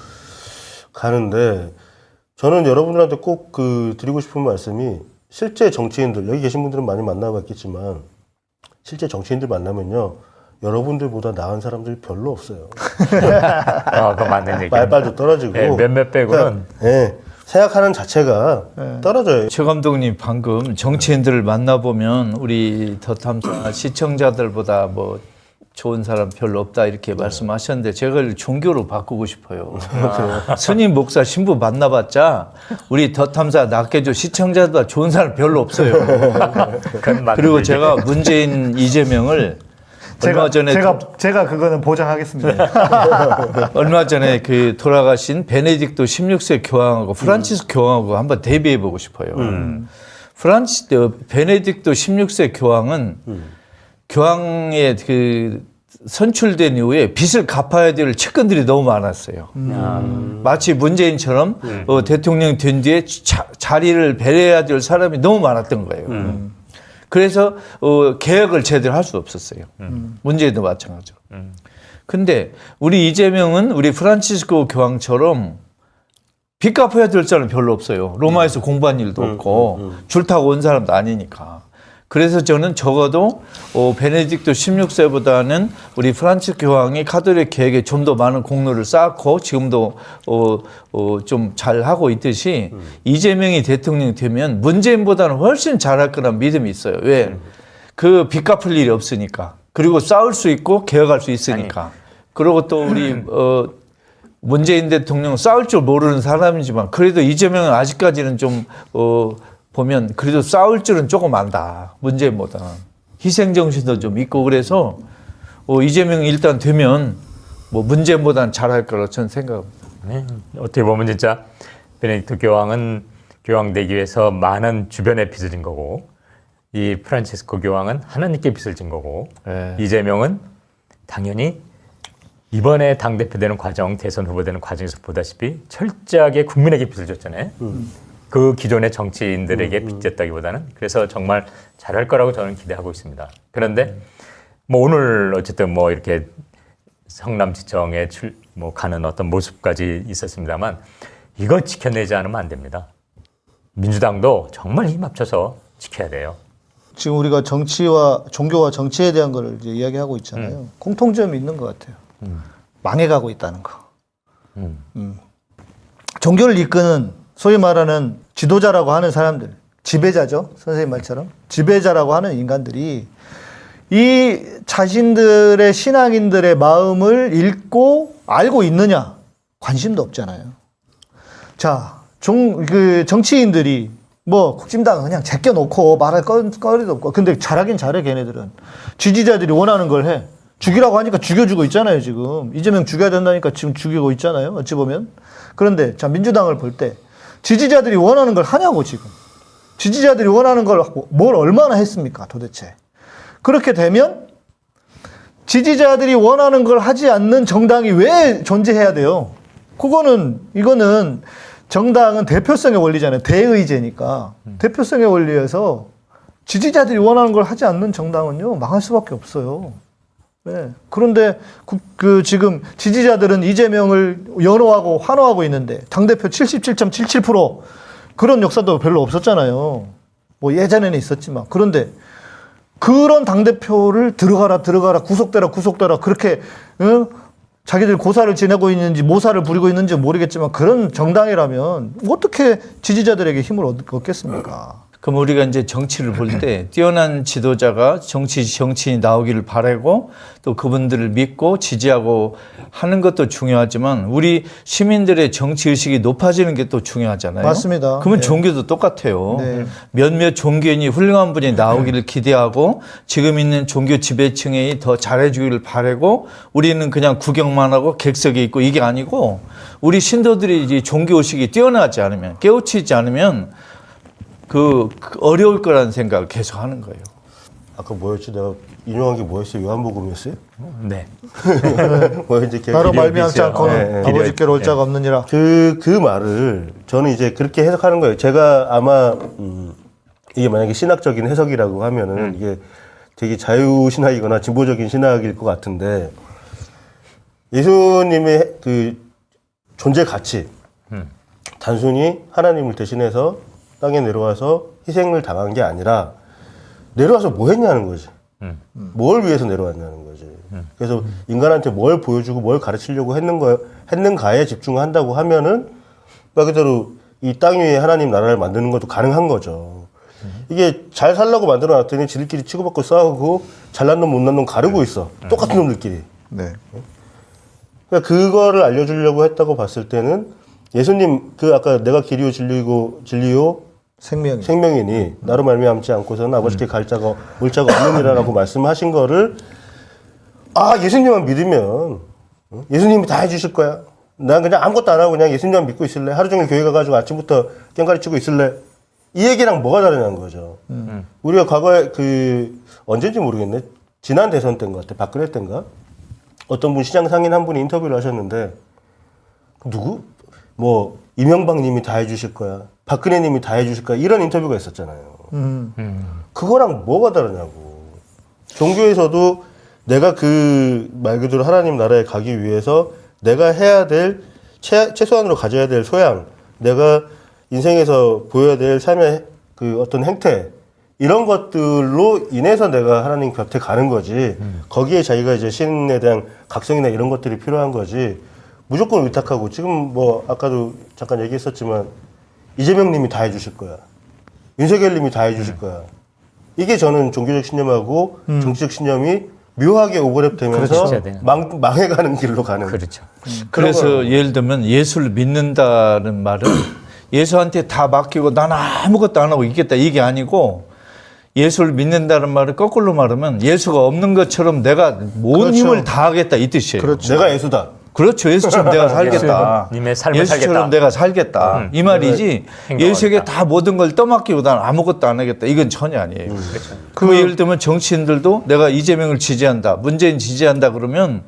가는데 저는 여러분들한테 꼭 그 드리고 싶은 말씀이 실제 정치인들 여기 계신 분들은 많이 만나봤겠지만 실제 정치인들 만나면요 여러분들보다 나은 사람들이 별로 없어요. 아, 그거 맞는 얘기예요. 말빨도 떨어지고 네, 몇몇 빼고는 예, 생각하는 자체가 떨어져요. 최 감독님 방금 정치인들을 만나보면 우리 더 탐사 시청자들보다 뭐 좋은 사람 별로 없다 이렇게 말씀하셨는데 제가 그걸 종교로 바꾸고 싶어요. 스님 목사 신부 만나봤자 우리 더 탐사 낚여줘 시청자보다 좋은 사람 별로 없어요. 그리고. 제가 문재인 이재명을 얼마 제가 전에 제가 제가 그거는 보장하겠습니다. 얼마 전에 그 돌아가신 베네딕토 16세 교황하고 프란치스코 교황하고 한번 대비해 보고 싶어요. 프란치 어, 베네딕토 16세 교황은 교황의 그 선출된 이후에 빚을 갚아야 될 측근들이 너무 많았어요. 마치 문재인처럼 어, 대통령 된 뒤에 자, 자리를 배려해야 될 사람이 너무 많았던 거예요. 그래서 어, 개혁을 제대로 할 수 없었어요. 문재인도 마찬가지로. 근데 우리 이재명은 우리 프란치스코 교황처럼 빚 갚아야 될 사람 별로 없어요. 로마에서 공부한 일도 없고 줄 타고 온 사람도 아니니까. 그래서 저는 적어도 어, 베네딕토 16세보다는 우리 프란츠 교황이 카톨릭 개혁에 좀 더 많은 공로를 쌓고 지금도 어, 어, 좀 잘하고 있듯이 이재명이 대통령이 되면 문재인보다는 훨씬 잘할 거란 믿음이 있어요. 왜? 그빚 갚을 일이 없으니까. 그리고 싸울 수 있고 개혁할 수 있으니까. 그리고 또 우리 어, 문재인 대통령 싸울 줄 모르는 사람이지만 그래도 이재명은 아직까지는 좀 어, 보면 그래도 싸울 줄은 조금 안다. 문재인보다는 희생 정신도 좀 있고 그래서 어, 이재명이 일단 되면 뭐 문재인보다는 잘할 거라 저는 생각합니다. 네. 어떻게 보면 진짜 베네딕토 교황은 교황 되기 위해서 많은 주변에 빚을 진 거고 이 프란체스코 교황은 하나님께 빚을 진 거고 네. 이재명은 당연히 이번에 당 대표 되는 과정, 대선 후보 되는 과정에서 보다시피 철저하게 국민에게 빚을 줬잖아요. 그 기존의 정치인들에게 빚졌다기보다는 그래서 정말 잘할 거라고 저는 기대하고 있습니다. 그런데 뭐 오늘 어쨌든 뭐 이렇게 성남시청에 출, 뭐 가는 어떤 모습까지 있었습니다만 이거 지켜내지 않으면 안 됩니다. 민주당도 정말 힘 합쳐서 지켜야 돼요. 지금 우리가 정치와 종교와 정치에 대한 거를 이제 이야기하고 있잖아요. 공통점이 있는 것 같아요. 망해가고 있다는 거. 음. 음. 종교를 이끄는 소위 말하는 지도자라고 하는 사람들, 지배자죠. 선생님 말처럼. 지배자라고 하는 인간들이 이 자신들의 신앙인들의 마음을 읽고 알고 있느냐? 관심도 없잖아요. 자, 종, 그 정치인들이 뭐 국진당 그냥 제껴놓고 말할 거- 거리도 없고. 근데 잘하긴 잘해, 걔네들은. 지지자들이 원하는 걸 해. 죽이라고 하니까 죽여주고 있잖아요, 지금. 이재명 죽여야 된다니까 지금 죽이고 있잖아요, 어찌 보면. 그런데 자, 민주당을 볼때 지지자들이 원하는 걸 하냐고, 지금. 지지자들이 원하는 걸 뭘 얼마나 했습니까, 도대체. 그렇게 되면 지지자들이 원하는 걸 하지 않는 정당이 왜 존재해야 돼요? 그거는 이거는 정당은 대표성의 원리잖아요. 대의제니까 대표성의 원리에서 지지자들이 원하는 걸 하지 않는 정당은요 망할 수밖에 없어요. 네. 그런데 그, 그 지금 지지자들은 이재명을 연호하고 환호하고 있는데 당 대표 77.77% 그런 역사도 별로 없었잖아요. 뭐 예전에는 있었지만 그런데 그런 당대표를 들어가라, 들어가라, 구속되라, 구속되라, 그렇게, 어? 자기들 고사를 지내고 있는지 모사를 부리고 있는지 모르겠지만 그런 정당이라면 어떻게 지지자들에게 힘을 얻- 얻겠습니까? 그럼 우리가 이제 정치를 볼 때 뛰어난 지도자가 정치 정치인이 나오기를 바라고 또 그분들을 믿고 지지하고 하는 것도 중요하지만 우리 시민들의 정치 의식이 높아지는 게 또 중요하잖아요. 맞습니다. 그러면 네. 종교도 똑같아요. 네. 몇몇 종교인이 훌륭한 분이 나오기를 기대하고 지금 있는 종교 지배층이 더 잘해주기를 바라고 우리는 그냥 구경만 하고 객석에 있고 이게 아니고 우리 신도들이 이제 종교 의식이 뛰어나지 않으면 깨우치지 않으면 그 어려울 거라는 생각을 계속 하는 거예요. 아까 뭐였지? 내가 인용한 게 뭐였어요? 요한복음이었어요? 네. 뭐 이제 걔- 나로 말미암지. 않고는 네, 네. 아버지께로 올 자가 없느니라. 그, 그 말을 저는 이제 그렇게 해석하는 거예요. 제가 아마, 음, 이게 만약에 신학적인 해석이라고 하면은 이게 되게 자유 신학이거나 진보적인 신학일 것 같은데 예수님의 그 존재 가치, 단순히 하나님을 대신해서 땅에 내려와서 희생을 당한 게 아니라 내려와서 뭐 했냐는 거지. 뭘 위해서 내려왔냐는 거지. 그래서 인간한테 뭘 보여주고 뭘 가르치려고 했는 거, 했는가에 집중한다고 하면은 말 그대로 이 땅 위에 하나님 나라를 만드는 것도 가능한 거죠. 이게 잘 살라고 만들어 놨더니 지들끼리 치고받고 싸우고 잘난 놈 못난 놈 가르고 있어. 똑같은 놈들끼리. 네. 그러니까 그거를 알려주려고 했다고 봤을 때는 예수님 그 아까 내가 길이요 진리고 진리요 생명이. 생명이니 나로 말미암지 않고서는 아버지께 갈 자가 올 자가 없느니라라고 말씀하신 거를 아 예수님만 믿으면 어? 예수님이 다 해주실 거야. 난 그냥 아무것도 안 하고 그냥 예수님만 믿고 있을래. 하루 종일 교회 가가지고 아침부터 깽가리 치고 있을래. 이 얘기랑 뭐가 다르냐는 거죠. 우리가 과거에 그 언제인지 모르겠네. 지난 대선 때인 것 같아. 박근혜 때인가? 어떤 분 시장 상인 한 분이 인터뷰를 하셨는데 누구? 뭐 이명박 님이 다 해주실 거야. 박근혜 님이 다 해주실 거야. 이런 인터뷰가 있었잖아요. 음. 그거랑 뭐가 다르냐고. 종교에서도 내가 그 말 그대로 하나님 나라에 가기 위해서 내가 해야 될 최, 최소한으로 가져야 될 소양, 내가 인생에서 보여야 될 삶의 그 어떤 행태 이런 것들로 인해서 내가 하나님 곁에 가는 거지. 거기에 자기가 이제 신에 대한 각성이나 이런 것들이 필요한 거지. 무조건 의탁하고 지금 뭐 아까도 잠깐 얘기했었지만 이재명 님이 다 해주실 거야. 윤석열 님이 다 해주실 거야. 이게 저는 종교적 신념하고 정치적 신념이 묘하게 오버랩 되면서 그렇죠. 네. 망, 망해가는 길로 가는. 그렇죠. 그래서 예를 들면 예수를 믿는다는 말은 예수한테 다 맡기고 난 아무것도 안 하고 있겠다 이게 아니고 예수를 믿는다는 말을 거꾸로 말하면 예수가 없는 것처럼 내가 온 그렇죠. 힘을 다하겠다 이 뜻이에요. 그렇죠. 내가 예수다. 그렇죠. 예수처럼 내가 살겠다. 예수님의 삶을 예수처럼 살겠다. 내가 살겠다. 이 말이지. 예수에게 다 모든 걸 떠맡기고 난 아무것도 안 하겠다. 이건 전혀 아니에요. 그 예를 들면 정치인들도 내가 이재명을 지지한다. 문재인 지지한다 그러면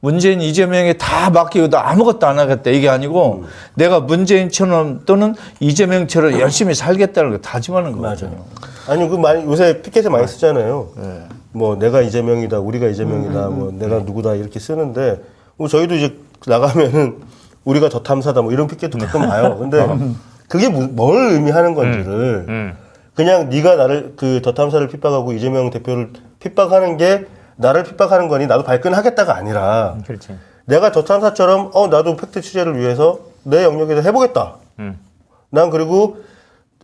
문재인 이재명에 다 맡기고 나 아무것도 안 하겠다. 이게 아니고 내가 문재인처럼 또는 이재명처럼 열심히 살겠다는 거 다짐하는 거거든요. 아니 그 많이 요새 피켓에 많이 쓰잖아요. 뭐 내가 이재명이다, 우리가 이재명이다, 뭐 내가 누구다 이렇게 쓰는데 뭐 저희도 이제 나가면은 우리가 더 탐사다 뭐 이런 피켓도 가끔 봐요. 근데 그게 무- 뭘 의미하는 건지를 음. 그냥 네가 나를 그 더 탐사를 핍박하고 이재명 대표를 핍박하는 게 나를 핍박하는 거니 나도 발끈하겠다가 아니라 그렇지. 내가 더 탐사처럼 어 나도 팩트 취재를 위해서 내 영역에서 해보겠다. 음. 난 그리고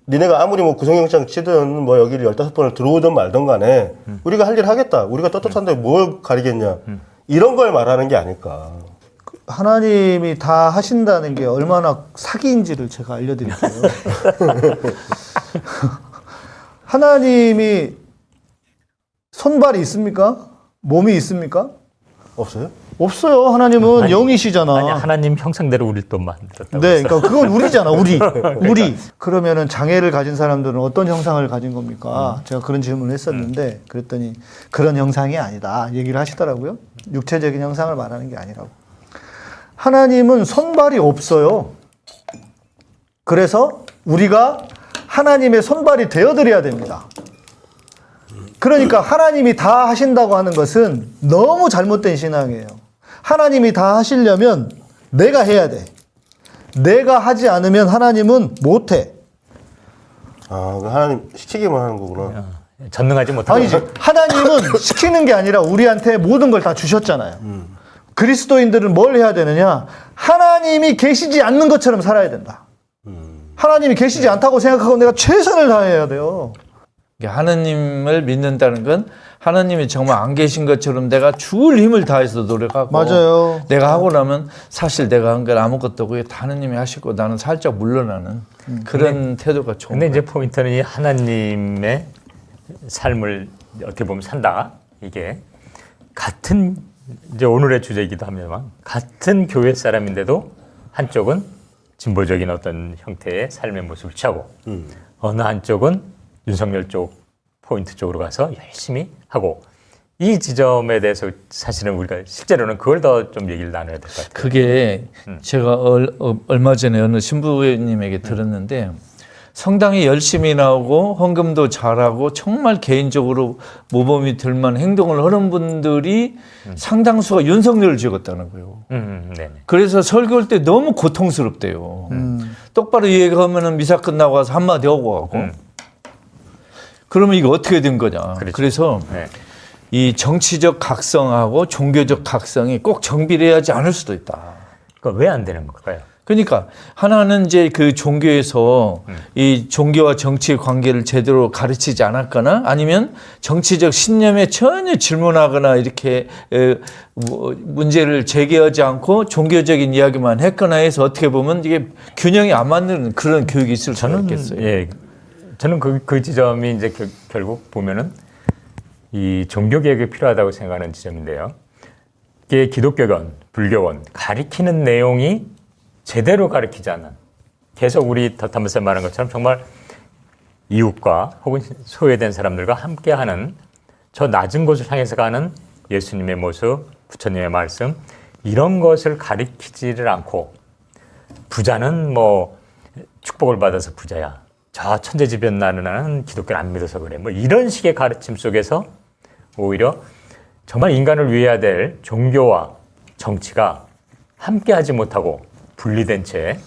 니네가 아무리 뭐 구속영장 치든 뭐 여기를 열다섯 번을 들어오든 말든 간에 우리가 할 일 하겠다. 우리가 떳떳한데 뭘 가리겠냐. 이런 걸 말하는 게 아닐까. 하나님이 다 하신다는 게 얼마나 사기인지를 제가 알려드릴게요. 하나님이 손발이 있습니까? 몸이 있습니까? 없어요? 없어요. 하나님은 영이시잖아. 아니 하나님 형상대로 우리를 또 만들었다고. 네. 그러니까 그건 우리잖아, 우리. 우리. 그러면은 장애를 가진 사람들은 어떤 형상을 가진 겁니까? 제가 그런 질문을 했었는데, 그랬더니 그런 형상이 아니다. 얘기를 하시더라고요. 육체적인 형상을 말하는 게 아니라고. 하나님은 손발이 없어요. 그래서 우리가 하나님의 손발이 되어드려야 됩니다. 그러니까 하나님이 다 하신다고 하는 것은 너무 잘못된 신앙이에요. 하나님이 다 하시려면 내가 해야 돼. 내가 하지 않으면 하나님은 못해. 아, 그 하나님 시키기만 하는 거구나. 어, 전능하지 못하고. 아니지. 하나님은 시키는 게 아니라 우리한테 모든 걸 다 주셨잖아요. 그리스도인들은 뭘 해야 되느냐? 하나님이 계시지 않는 것처럼 살아야 된다. 하나님이 계시지 않다고 생각하고 내가 최선을 다해야 돼요. 하나님을 믿는다는 건 하나님이 정말 안 계신 것처럼 내가 죽을 힘을 다해서 노력하고 맞아요. 내가 하고 나면 사실 내가 한 건 아무것도 없고 다 하나님이 하시고 나는 살짝 물러나는 그런 태도가 좋은 근데 거예요. 이제 포인트는 이 하나님의 삶을 어떻게 보면 산다. 이게 같은 이제 오늘의 주제이기도 합니다만 같은 교회 사람인데도 한쪽은 진보적인 어떤 형태의 삶의 모습을 취하고 어느 한쪽은 윤석열 쪽 포인트 쪽으로 가서 열심히 하고 이 지점에 대해서 사실은 우리가 실제로는 그걸 더 좀 얘기를 나눠야 될 것 같아요. 그게 제가 얼, 어, 얼마 전에 어느 신부님에게 들었는데 성당에 열심히 나오고 헌금도 잘하고 정말 개인적으로 모범이 될 만한 행동을 하는 분들이 상당수가 윤석열을 찍었다는 거예요. 음, 음, 네네. 그래서 설교할 때 너무 고통스럽대요. 음. 똑바로 얘기하면은 미사 끝나고 와서 한마디 하고 가고. 음. 그러면 이거 어떻게 된 거냐. 그렇죠. 그래서 네. 이 정치적 각성하고 종교적 각성이 꼭 정비례하지 않을 수도 있다. 그러니까 왜안 되는 걸까요? 그러니까 하나는 이제 그 종교에서 이 종교와 정치의 관계를 제대로 가르치지 않았거나 아니면 정치적 신념에 전혀 질문하거나 이렇게 에, 뭐 문제를 제기하지 않고 종교적인 이야기만 했거나 해서 어떻게 보면 이게 균형이 안 맞는 그런 교육이 있을 수가 있겠어요. 예, 저는 그, 그 지점이 이제 결, 결국 보면은 이 종교 개혁이 필요하다고 생각하는 지점인데요. 이게 기독교건, 불교건 가리키는 내용이 제대로 가리키지 않는 계속 우리 더탐에서 말한 것처럼 정말 이웃과 혹은 소외된 사람들과 함께하는 저 낮은 곳을 향해서 가는 예수님의 모습, 부처님의 말씀 이런 것을 가리키지를 않고 부자는 뭐 축복을 받아서 부자야. 저 천재지변 나는 기독교를 안 믿어서 그래. 뭐 이런 식의 가르침 속에서 오히려 정말 인간을 위해야 될 종교와 정치가 함께하지 못하고 분리된 채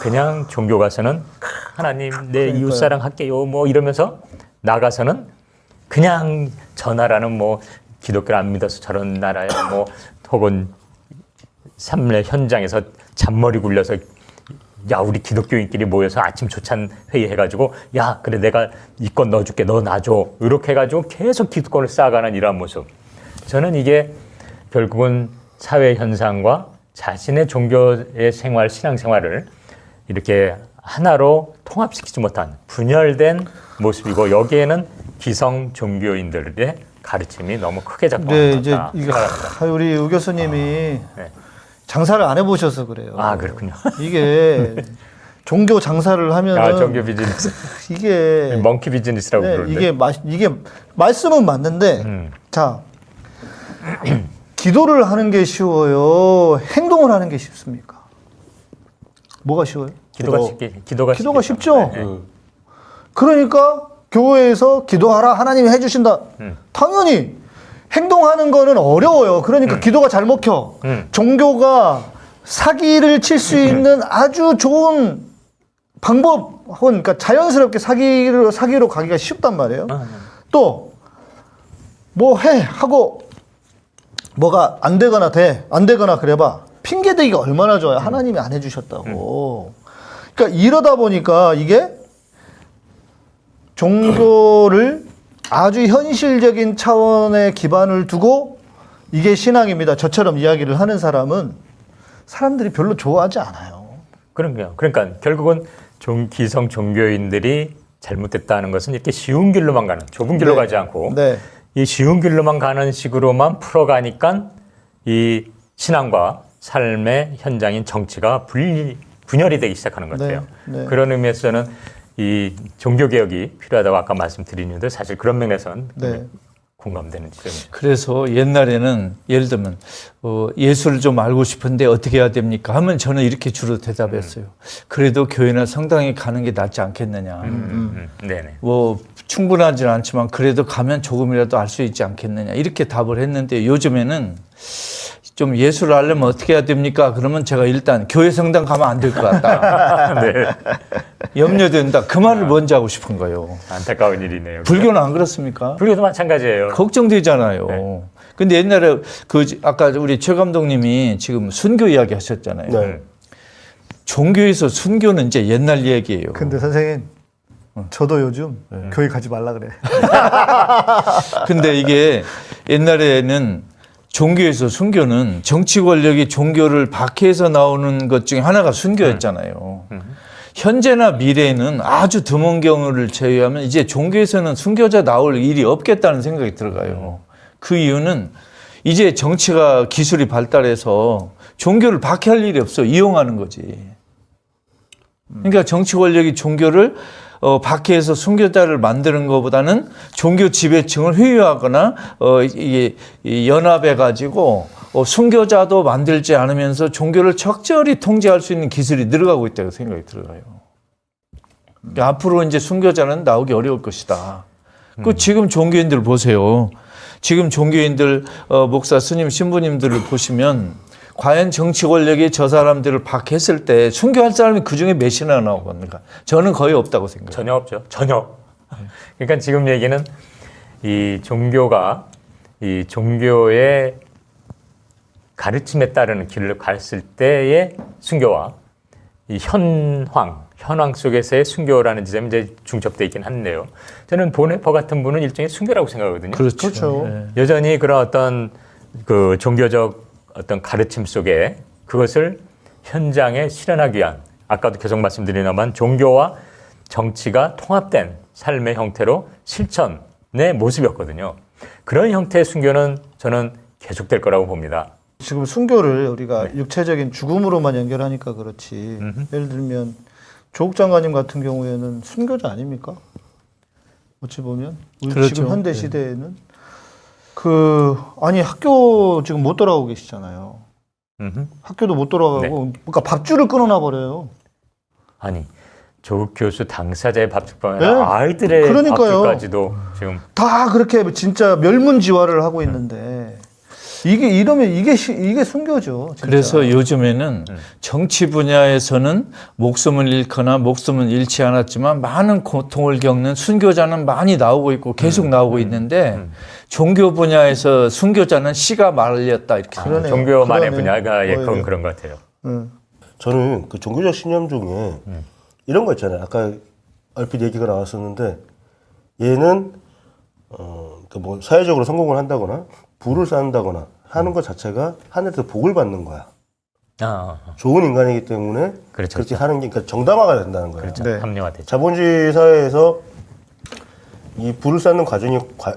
그냥 종교 가서는 하나님 내 이웃 사랑 할게요 뭐 이러면서 나가서는 그냥 저 나라는 뭐 기독교를 안 믿어서 저런 나라야 뭐 혹은 삶의 현장에서 잔머리 굴려서 야 우리 기독교인끼리 모여서 아침 조찬 회의 해가지고 야 그래 내가 이권 넣어줄게 너 놔줘. 이렇게 해가지고 계속 기득권을 쌓아가는 이러한 모습. 저는 이게 결국은 사회 현상과 자신의 종교의 생활 신앙 생활을 이렇게 하나로 통합시키지 못한 분열된 모습이고 여기에는 기성 종교인들의 가르침이 너무 크게 작동한다. 네, 이제 이게 하, 우리 우 교수님이 네. 장사를 안 해보셔서 그래요. 아 그렇군요 이게 종교 장사를 하면은 아 종교 비즈니스 이게 멍키 비즈니스라고 네, 부르는데 이게 마, 이게 말씀은 맞는데 음. 자 기도를 하는 게 쉬워요. 행동을 하는 게 쉽습니까? 뭐가 쉬워요? 기도가 기도. 쉽게 기도가, 기도가. 쉽죠. 네. 음. 그러니까 교회에서 기도하라 하나님이 해주신다. 음. 당연히 행동하는 거는 어려워요. 그러니까 기도가 잘 먹혀. 음. 종교가 사기를 칠 수 있는 아주 좋은 방법, 혹은 그러니까 자연스럽게 사기로 사기로 가기가 쉽단 말이에요. 아, 또뭐 해 하고 뭐가 안 되거나 돼 안 되거나 그래봐 핑계 대기가 얼마나 좋아요 하나님이 안 해주셨다고 그러니까 이러다 보니까 이게 종교를 아주 현실적인 차원의 기반을 두고 이게 신앙입니다 저처럼 이야기를 하는 사람은 사람들이 별로 좋아하지 않아요 그럼요. 그러니까 결국은 종, 기성 종교인들이 잘못됐다는 것은 이렇게 쉬운 길로만 가는 좁은 길로 네. 가지 않고 네. 이 쉬운 길로만 가는 식으로만 풀어가니까 이 신앙과 삶의 현장인 정치가 분리, 분열이 되기 시작하는 것 같아요. 네, 네. 그런 의미에서는 이 종교 개혁이 필요하다고 아까 말씀드리는데 사실 그런 면에서는 네. 공감되는 지점이죠. 그래서 옛날에는 예를 들면 어, 예수를 좀 알고 싶은데 어떻게 해야 됩니까? 하면 저는 이렇게 주로 대답했어요. 그래도 교회나 성당에 가는 게 낫지 않겠느냐. 음, 음, 네네. 뭐 충분하지는 않지만 그래도 가면 조금이라도 알 수 있지 않겠느냐 이렇게 답을 했는데 요즘에는 좀 예수를 알려면 어떻게 해야 됩니까? 그러면 제가 일단 교회 성당 가면 안 될 것 같다. 네. 염려된다. 그 말을 먼저 하고 싶은 거예요. 안타까운 일이네요. 불교는 안 그렇습니까? 불교도 마찬가지예요. 걱정되잖아요. 네. 근데 옛날에 그 아까 우리 최 감독님이 지금 순교 이야기 하셨잖아요. 네. 종교에서 순교는 이제 옛날 얘기예요. 근데 선생님 저도 요즘 교회 가지 말라 그래 근데 이게 옛날에는 종교에서 순교는 정치 권력이 종교를 박해해서 나오는 것 중에 하나가 순교였잖아요. 현재나 미래에는 아주 드문 경우를 제외하면 이제 종교에서는 순교자 나올 일이 없겠다는 생각이 들어가요. 그 이유는 이제 정치가 기술이 발달해서 종교를 박해할 일이 없어 이용하는 거지. 그러니까 정치 권력이 종교를 어, 박해해서 순교자를 만드는 것보다는 종교 지배층을 회유하거나 어, 이게 이 연합해 가지고 어, 순교자도 만들지 않으면서 종교를 적절히 통제할 수 있는 기술이 늘어가고 있다고 생각이 들어요. 그러니까 앞으로 이제 순교자는 나오기 어려울 것이다. 그 지금 종교인들 보세요. 지금 종교인들 어, 목사 스님 신부님들을 보시면 과연 정치 권력이 저 사람들을 박했을 때 순교할 사람이 그 중에 몇이나 나오겠는가? 저는 거의 없다고 생각해요. 전혀 없죠. 전혀. 그러니까 지금 얘기는 이 종교가 이 종교의 가르침에 따르는 길을 갔을 때의 순교와 이 현황, 현황 속에서의 순교라는 지점이 이제 중첩돼 있긴 한데요. 저는 보네퍼 같은 분은 일종의 순교라고 생각하거든요. 그렇죠. 그렇죠. 예. 여전히 그런 어떤 그 종교적 어떤 가르침 속에 그것을 현장에 실현하기 위한 아까도 계속 말씀드리나만 종교와 정치가 통합된 삶의 형태로 실천의 모습이었거든요. 그런 형태의 순교는 저는 계속될 거라고 봅니다. 지금 순교를 우리가 네. 육체적인 죽음으로만 연결하니까 그렇지. 예를 들면 조국 장관님 같은 경우에는 순교자 아닙니까? 어찌 보면 우리 그렇죠. 지금 현대 예. 시대에는 그 아니 학교 지금 못 돌아오고 계시잖아요. 음흠. 학교도 못 돌아가고 네. 그러니까 밥줄을 끊어놔 버려요. 아니 조국 교수 당사자의 밥줄뿐 네. 아니라 아이들의 그러니까요. 밥줄까지도 지금 다 그렇게 진짜 멸문지화를 하고 있는데 이게 이러면 이게 시- 이게 순교죠. 진짜. 그래서 요즘에는 음. 정치 분야에서는 목숨을 잃거나 목숨은 잃지 않았지만 많은 고통을 겪는 순교자는 많이 나오고 있고 계속 음. 나오고 있는데 종교 분야에서 순교자는 씨가 말렸다 이렇게 아, 그러네요. 종교만의 그러네. 분야가 예컨 오히려. 그런 것 같아요. 응. 저는 그 종교적 신념 중에 이런 거 있잖아요. 아까 얼핏 얘기가 나왔었는데 얘는 어 그뭐 사회적으로 성공을 한다거나 부를 쌓는다거나 하는 것 자체가 하늘에서 복을 받는 거야. 아, 좋은 인간이기 때문에 그렇죠, 그렇게 하는 게 그러니까 정당화가 된다는 거야. 그렇죠. 네. 합리화 되죠. 자본주의 사회에서 이 부를 쌓는 과정이 과-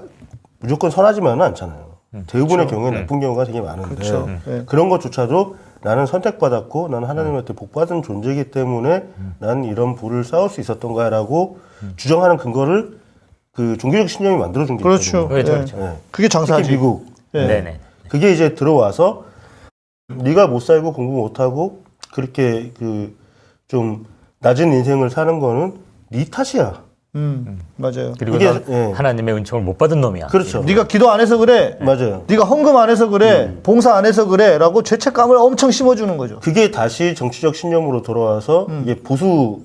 무조건 선하지만은 않잖아요. 대부분의 경우에 나쁜 경우가 되게 많은데 그렇죠. 네. 그런 것조차도 나는 선택받았고 나는 하나님한테 복받은 존재이기 때문에 나는 이런 부를 쌓을 수 있었던 거야라고 주장하는 근거를 그 종교적 신념이 만들어준 게 그렇죠. 있거든요. 그렇죠, 예. 그렇죠. 네. 그게 장사지. 미국 예. 네네. 그게 이제 들어와서 네가 못 살고 공부 못 하고 그렇게 그 좀 낮은 인생을 사는 거는 네 탓이야. 음, 맞아요. 그리고 이게, 넌 예. 하나님의 은총을 못 받은 놈이야. 그렇죠. 네가 기도 안 해서 그래. 맞아요. 네가 헌금 안 해서 그래. 봉사 안 해서 그래라고 죄책감을 엄청 심어주는 거죠. 그게 다시 정치적 신념으로 돌아와서 음. 이게 보수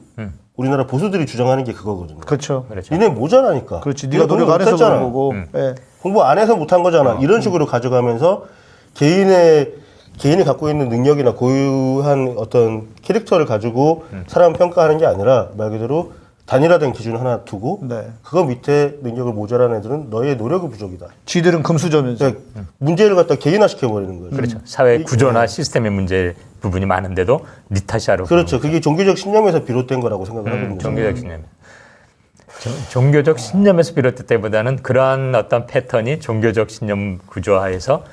우리나라 보수들이 주장하는 게 그거거든요. 그렇죠. 그렇죠. 니네 모자라니까. 그렇지. 네가 노력 안 해서. 그런 거고. 예. 공부 안 해서 못한 거잖아. 어. 이런 식으로 가져가면서 개인의 개인이 갖고 있는 능력이나 고유한 어떤 캐릭터를 가지고 음. 사람 평가하는 게 아니라 말 그대로 단일화된 기준 하나 두고 네. 그거 밑에 능력을 모자란 애들은 너의 노력이 부족이다. 쥐들은 금수저면서. 그러니까 문제를 갖다 개인화 시켜 버리는 거예요. 그렇죠. 사회 구조나 시스템의 문제 부분이 많은데도 니 탓이야로. 그렇죠. 그게 종교적 신념에서 비롯된 거라고 생각을 하거든요. 음, 종교적 신념. 종- 종교적 신념에서 비롯됐다기보다는 그러한 어떤 패턴이 종교적 신념 구조화에서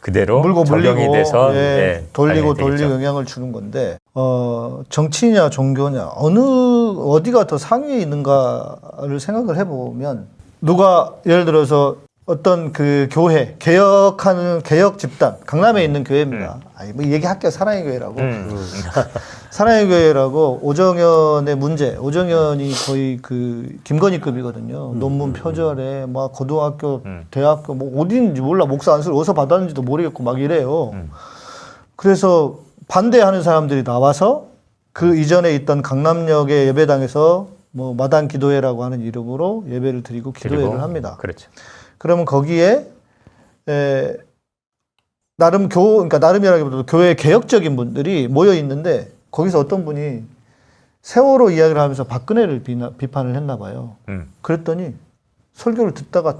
그대로 물고 적용이 물리고 돼서 예, 예, 돌리고. 돌리고 영향을 주는 건데 어, 정치냐 종교냐 어느 어디가 더 상위에 있는가를 생각을 해보면 누가 예를 들어서 어떤 그 교회 개혁하는 개혁 집단 강남에 있는 교회입니다. 아니 뭐 얘기할게요. 사랑의 교회라고. 음, 사랑의 교회라고 오정현의 문제. 오정현이 거의 그 김건희급이거든요. 논문 표절에 막 고등학교, 대학교 뭐 어디인지 몰라. 목사 안수를 어디서 받았는지도 모르겠고 막 이래요. 그래서 반대하는 사람들이 나와서 그 이전에 있던 강남역의 예배당에서 뭐 마당 기도회라고 하는 이름으로 예배를 드리고 기도회를 그리고. 합니다. 그렇죠. 그러면 거기에 에, 나름 교 그러니까 나름이라기보다도 교회 개혁적인 분들이 모여 있는데 거기서 어떤 분이 세월호 이야기를 하면서 박근혜를 비나, 비판을 했나 봐요. 음. 그랬더니 설교를 듣다가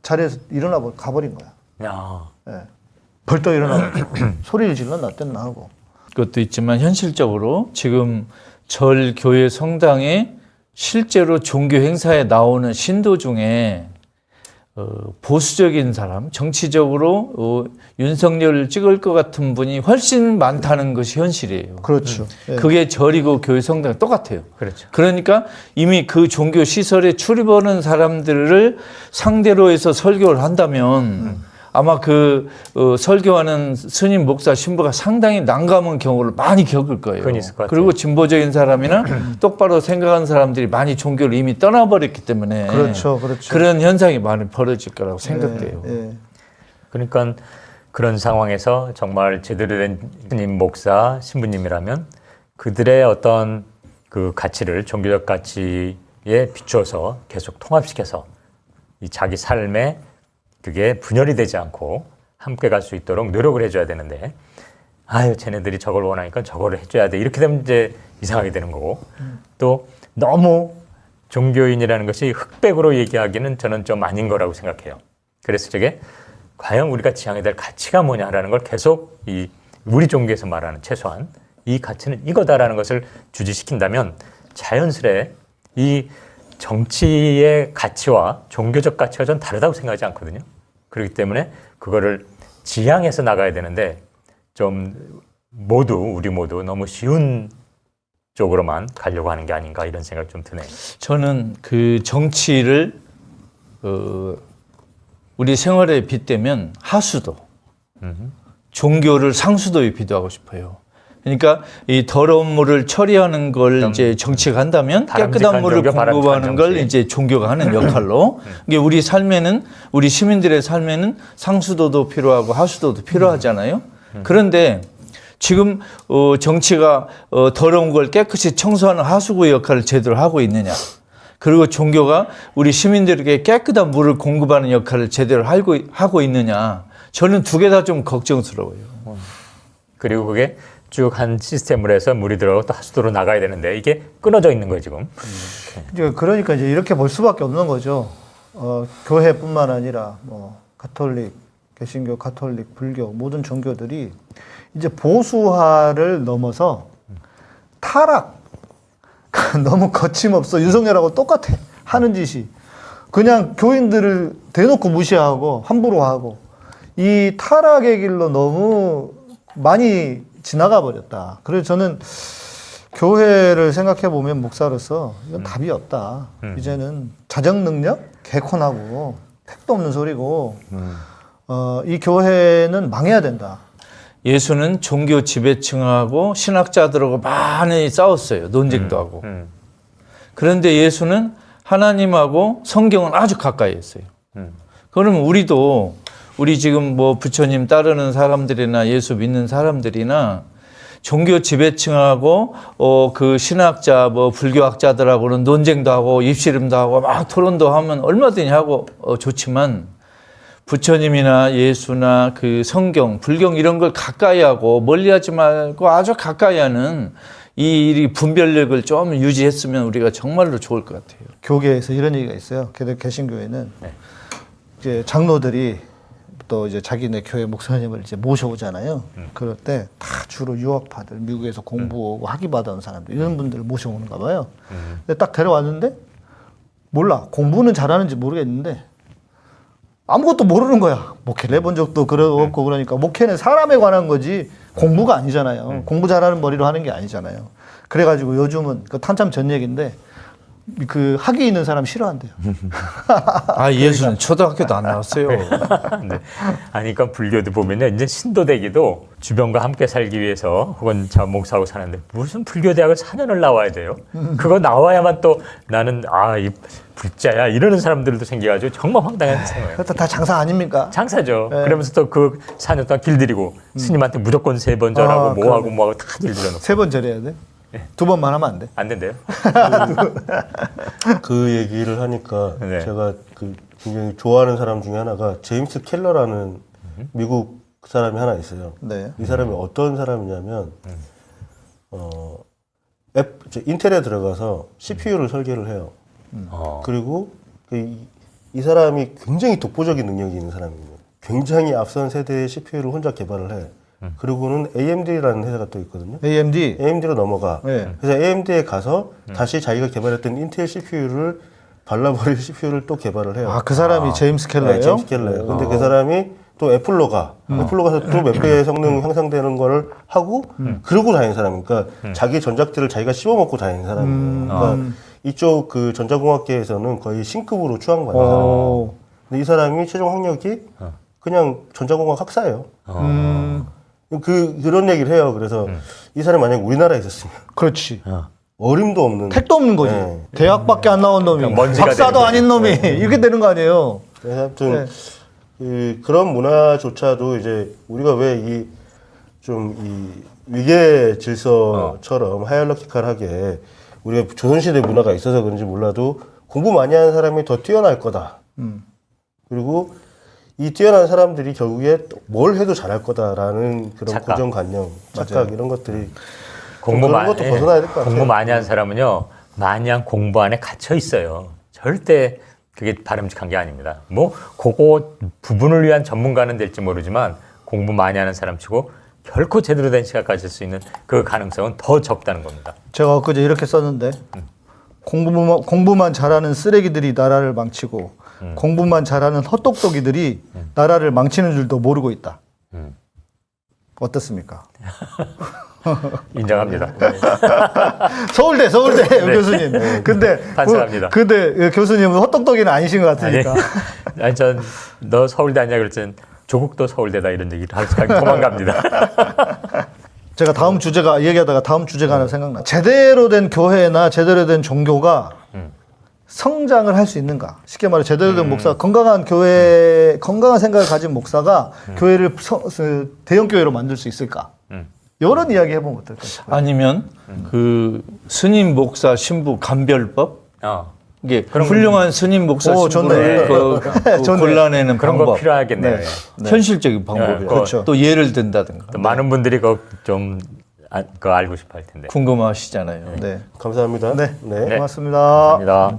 자리에서 일어나 버 가버린 거야. 야, 예. 벌떡 일어나 소리를 질러 놨댔나 하고. 것도 있지만 현실적으로 지금 절 교회 성당에 실제로 종교 행사에 나오는 신도 중에 어, 보수적인 사람, 정치적으로 어, 윤석열을 찍을 것 같은 분이 훨씬 많다는 것이 현실이에요. 그렇죠. 예. 그게 절이고 교회 성당 똑같아요. 그렇죠. 그러니까 이미 그 종교 시설에 출입하는 사람들을 상대로 해서 설교를 한다면 아마 그 어, 설교하는 스님 목사 신부가 상당히 난감한 경우를 많이 겪을 거예요. 그건 있을 것 같아요. 그리고 진보적인 사람이나 똑바로 생각하는 사람들이 많이 종교를 이미 떠나버렸기 때문에 그렇죠, 그렇죠. 런 현상이 많이 벌어질 거라고 생각돼요. 예, 예. 그러니까 그런 상황에서 정말 제대로 된 스님, 목사, 신부님이라면 그들의 어떤 그 가치를 종교적 가치에 비추어서 계속 통합시켜서 이 자기 삶에 그게 분열이 되지 않고 함께 갈 수 있도록 노력을 해줘야 되는데 아유 쟤네들이 저걸 원하니까 저거를 해줘야 돼 이렇게 되면 이제 이상하게 되는 거고 또 너무 종교인이라는 것이 흑백으로 얘기하기는 저는 좀 아닌 거라고 생각해요. 그래서 저게 과연 우리가 지향해야 될 가치가 뭐냐라는 걸 계속 이 우리 종교에서 말하는 최소한 이 가치는 이거다라는 것을 주지시킨다면 자연스레 이 정치의 가치와 종교적 가치가 전 다르다고 생각하지 않거든요. 그렇기 때문에 그거를 지향해서 나가야 되는데 좀 모두 우리 모두 너무 쉬운 쪽으로만 가려고 하는 게 아닌가 이런 생각 좀 드네요. 저는 그 정치를 어, 우리 생활에 빗대면 하수도, 종교를 상수도에 비도하고 싶어요. 그러니까 이 더러운 물을 처리하는 걸 이제 정치가 한다면 깨끗한 물을 공급하는 걸. 이제 종교가 하는 역할로 이게 우리 삶에는 우리 시민들의 삶에는 상수도도 필요하고 하수도도 필요하잖아요. 그런데 지금 어, 정치가 어, 더러운 걸 깨끗이 청소하는 하수구 역할을 제대로 하고 있느냐? 그리고 종교가 우리 시민들에게 깨끗한 물을 공급하는 역할을 제대로 하고 있느냐? 저는 두 개 다 좀 걱정스러워요. 그리고 그게 쭉 한 시스템으로 해서 물이 들어가고 또 하수도로 나가야 되는데 이게 끊어져 있는 거예요 지금. 이제 그러니까 이제 이렇게 볼 수밖에 없는 거죠. 어, 교회뿐만 아니라 뭐 가톨릭, 개신교, 가톨릭, 불교 모든 종교들이 이제 보수화를 넘어서 타락 너무 거침없어 윤석열하고 똑같아 하는 짓이 그냥 교인들을 대놓고 무시하고 함부로 하고 이 타락의 길로 너무 많이 지나가 버렸다. 그래서 저는 교회를 생각해 보면 목사로서 이건 답이 없다. 이제는 자정 능력 개콘하고 택도 없는 소리고 어, 이 교회는 망해야 된다. 예수는 종교 지배층하고 신학자들하고 많이 싸웠어요. 논쟁도 하고. 음. 그런데 예수는 하나님하고 성경은 아주 가까이 했어요. 음. 그러면 우리도 우리 지금 뭐 부처님 따르는 사람들이나 예수 믿는 사람들이나 종교 지배층하고 어 그 신학자 뭐 불교학자들하고는 논쟁도 하고 입씨름도 하고 막 토론도 하면 얼마든지 하고 어 좋지만 부처님이나 예수나 그 성경, 불경 이런 걸 가까이 하고 멀리 하지 말고 아주 가까이 하는 이이 분별력을 좀 유지했으면 우리가 정말로 좋을 것 같아요. 교계에서 이런 얘기가 있어요. 개- 개신교회는 네. 이제 장로들이 또 이제 자기네 교회 목사님을 이제 모셔오잖아요. 그럴 때 다 주로 유학파들, 미국에서 공부하고 학위 받아온 사람들 이런 분들을 모셔오는가 봐요. 근데 딱 데려왔는데 몰라 공부는 잘하는지 모르겠는데 아무것도 모르는 거야. 목회를 해본 적도 그렇고 그러니까 목회는 사람에 관한 거지 공부가 아니잖아요. 공부 잘하는 머리로 하는 게 아니잖아요. 그래가지고 요즘은 그 한참 전 얘기인데 그 학위 있는 사람 싫어한대요. 아, 예수는 초등학교도 안 나왔어요. 네. 아니, 그러니까 불교도 보면요. 이제 신도되기도 주변과 함께 살기 위해서 혹은 자 목사하고 사는데 무슨 불교 대학을 4년을 나와야 돼요? 그거 나와야만 또 나는 아, 이 불자야 이러는 사람들도 생겨가지고 정말 황당한 생각이에요. 그것도 다 장사 아닙니까? 장사죠. 네. 그러면서 또 그 4년 동안 길들이고 스님한테 무조건 세 번 절하고 아, 뭐하고 뭐하고 다 길들여 놓고 세 번 절해야 돼? 두 번만 하면 안 돼? 안 된대요. 그 얘기를 하니까 네. 제가 그 굉장히 좋아하는 사람 중에 하나가 제임스 켈러라는 미국 사람이 하나 있어요. 네. 이 사람이 어떤 사람이냐면 어 앱, 저 인텔에 들어가서 CPU를 설계를 해요. 어. 그리고 그 이, 이 사람이 굉장히 독보적인 능력이 있는 사람이에요. 굉장히 앞선 세대의 CPU를 혼자 개발을 해. 그리고는 AMD라는 회사가 또 있거든요. AMD. AMD로 넘어가. 네. 그래서 AMD에 가서 다시 자기가 개발했던 인텔 CPU를 발라버릴 CPU를 또 개발을 해요. 아, 그 사람이 제임스 켈러예요? 네, 제임스 켈러예요. 근데 그 사람이 또 애플로 가. 애플로 가서 또 몇 배의 성능 향상되는 거를 하고 그러고 다니는 사람이니까 자기 전작들을 자기가 씹어먹고 다니는 사람이에요. 그러니까 이쪽 그 전자공학계에서는 거의 신급으로 추앙받는 사람이에요. 오. 근데 이 사람이 최종 학력이 그냥 전자공학 학사예요. 음, 그 그런 얘기를 해요. 그래서 이 사람이 만약 우리나라에 있었으면 그렇지. 어림도 없는 택도 없는 거지. 네. 대학밖에 안 나온 놈이. 먼지가 박사도 아닌 놈이. 이렇게 되는 거 아니에요? 그래서 아무튼 네. 그, 그런 문화조차도 이제 우리가 왜 이 좀이 위계 질서처럼 하이얼러키컬하게 우리가 조선시대 문화가 있어서 그런지 몰라도 공부 많이 하는 사람이 더 뛰어날 거다. 음. 그리고 이 뛰어난 사람들이 결국에 또뭘 해도 잘할 거다라는 그런 착각. 고정관념, 착각 이런 것들이 공부 그런 많이 것도 벗어나야 될것 같아요. 공부 많이 한 사람은요 마냥 공부 안에 갇혀 있어요. 절대 그게 바람직한 게 아닙니다. 뭐 그거 부분을 위한 전문가는 될지 모르지만 공부 많이 하는 사람치고 결코 제대로 된 시각 가질 수 있는 그 가능성은 더 적다는 겁니다. 제가 엊그제 이렇게 썼는데 공부만, 공부만 잘하는 쓰레기들이 나라를 망치고 공부만 잘하는 헛똑똑이들이 나라를 망치는 줄도 모르고 있다. 음. 어떻습니까? 인정합니다. 서울대, 서울대 교수님. 근데 네. 반성합니다. 그- 근데 교수님은 헛똑똑이는 아니신 것 같으니까. 아니 전 너 서울대 아니야 그랬더니 조국도 서울대다 이런 얘기를 할 수가 도망갑니다. 제가 다음 주제가 얘기하다가 다음 주제가 하나 생각나. 제대로 된 교회나 제대로 된 종교가 성장을 할 수 있는가? 쉽게 말해 제대로 된 목사, 건강한 교회, 건강한 생각을 가진 목사가 교회를 서- 그 대형 교회로 만들 수 있을까? 이런 이야기 해보면 어떨까요? 아니면 그 스님 목사 신부 감별법 어, 이게 훌륭한 스님 목사 오, 신부를. 그, 그 좋네. 골라내는 그런 방법 거 필요하겠네요. 네. 예. 현실적인 방법이에요. 그렇죠. 또 예를 든다든가 또 많은 분들이 그좀 아, 그거 알고 싶어 할 텐데. 궁금하시잖아요. 네. 감사합니다. 네. 네. 고맙습니다. 감사합니다.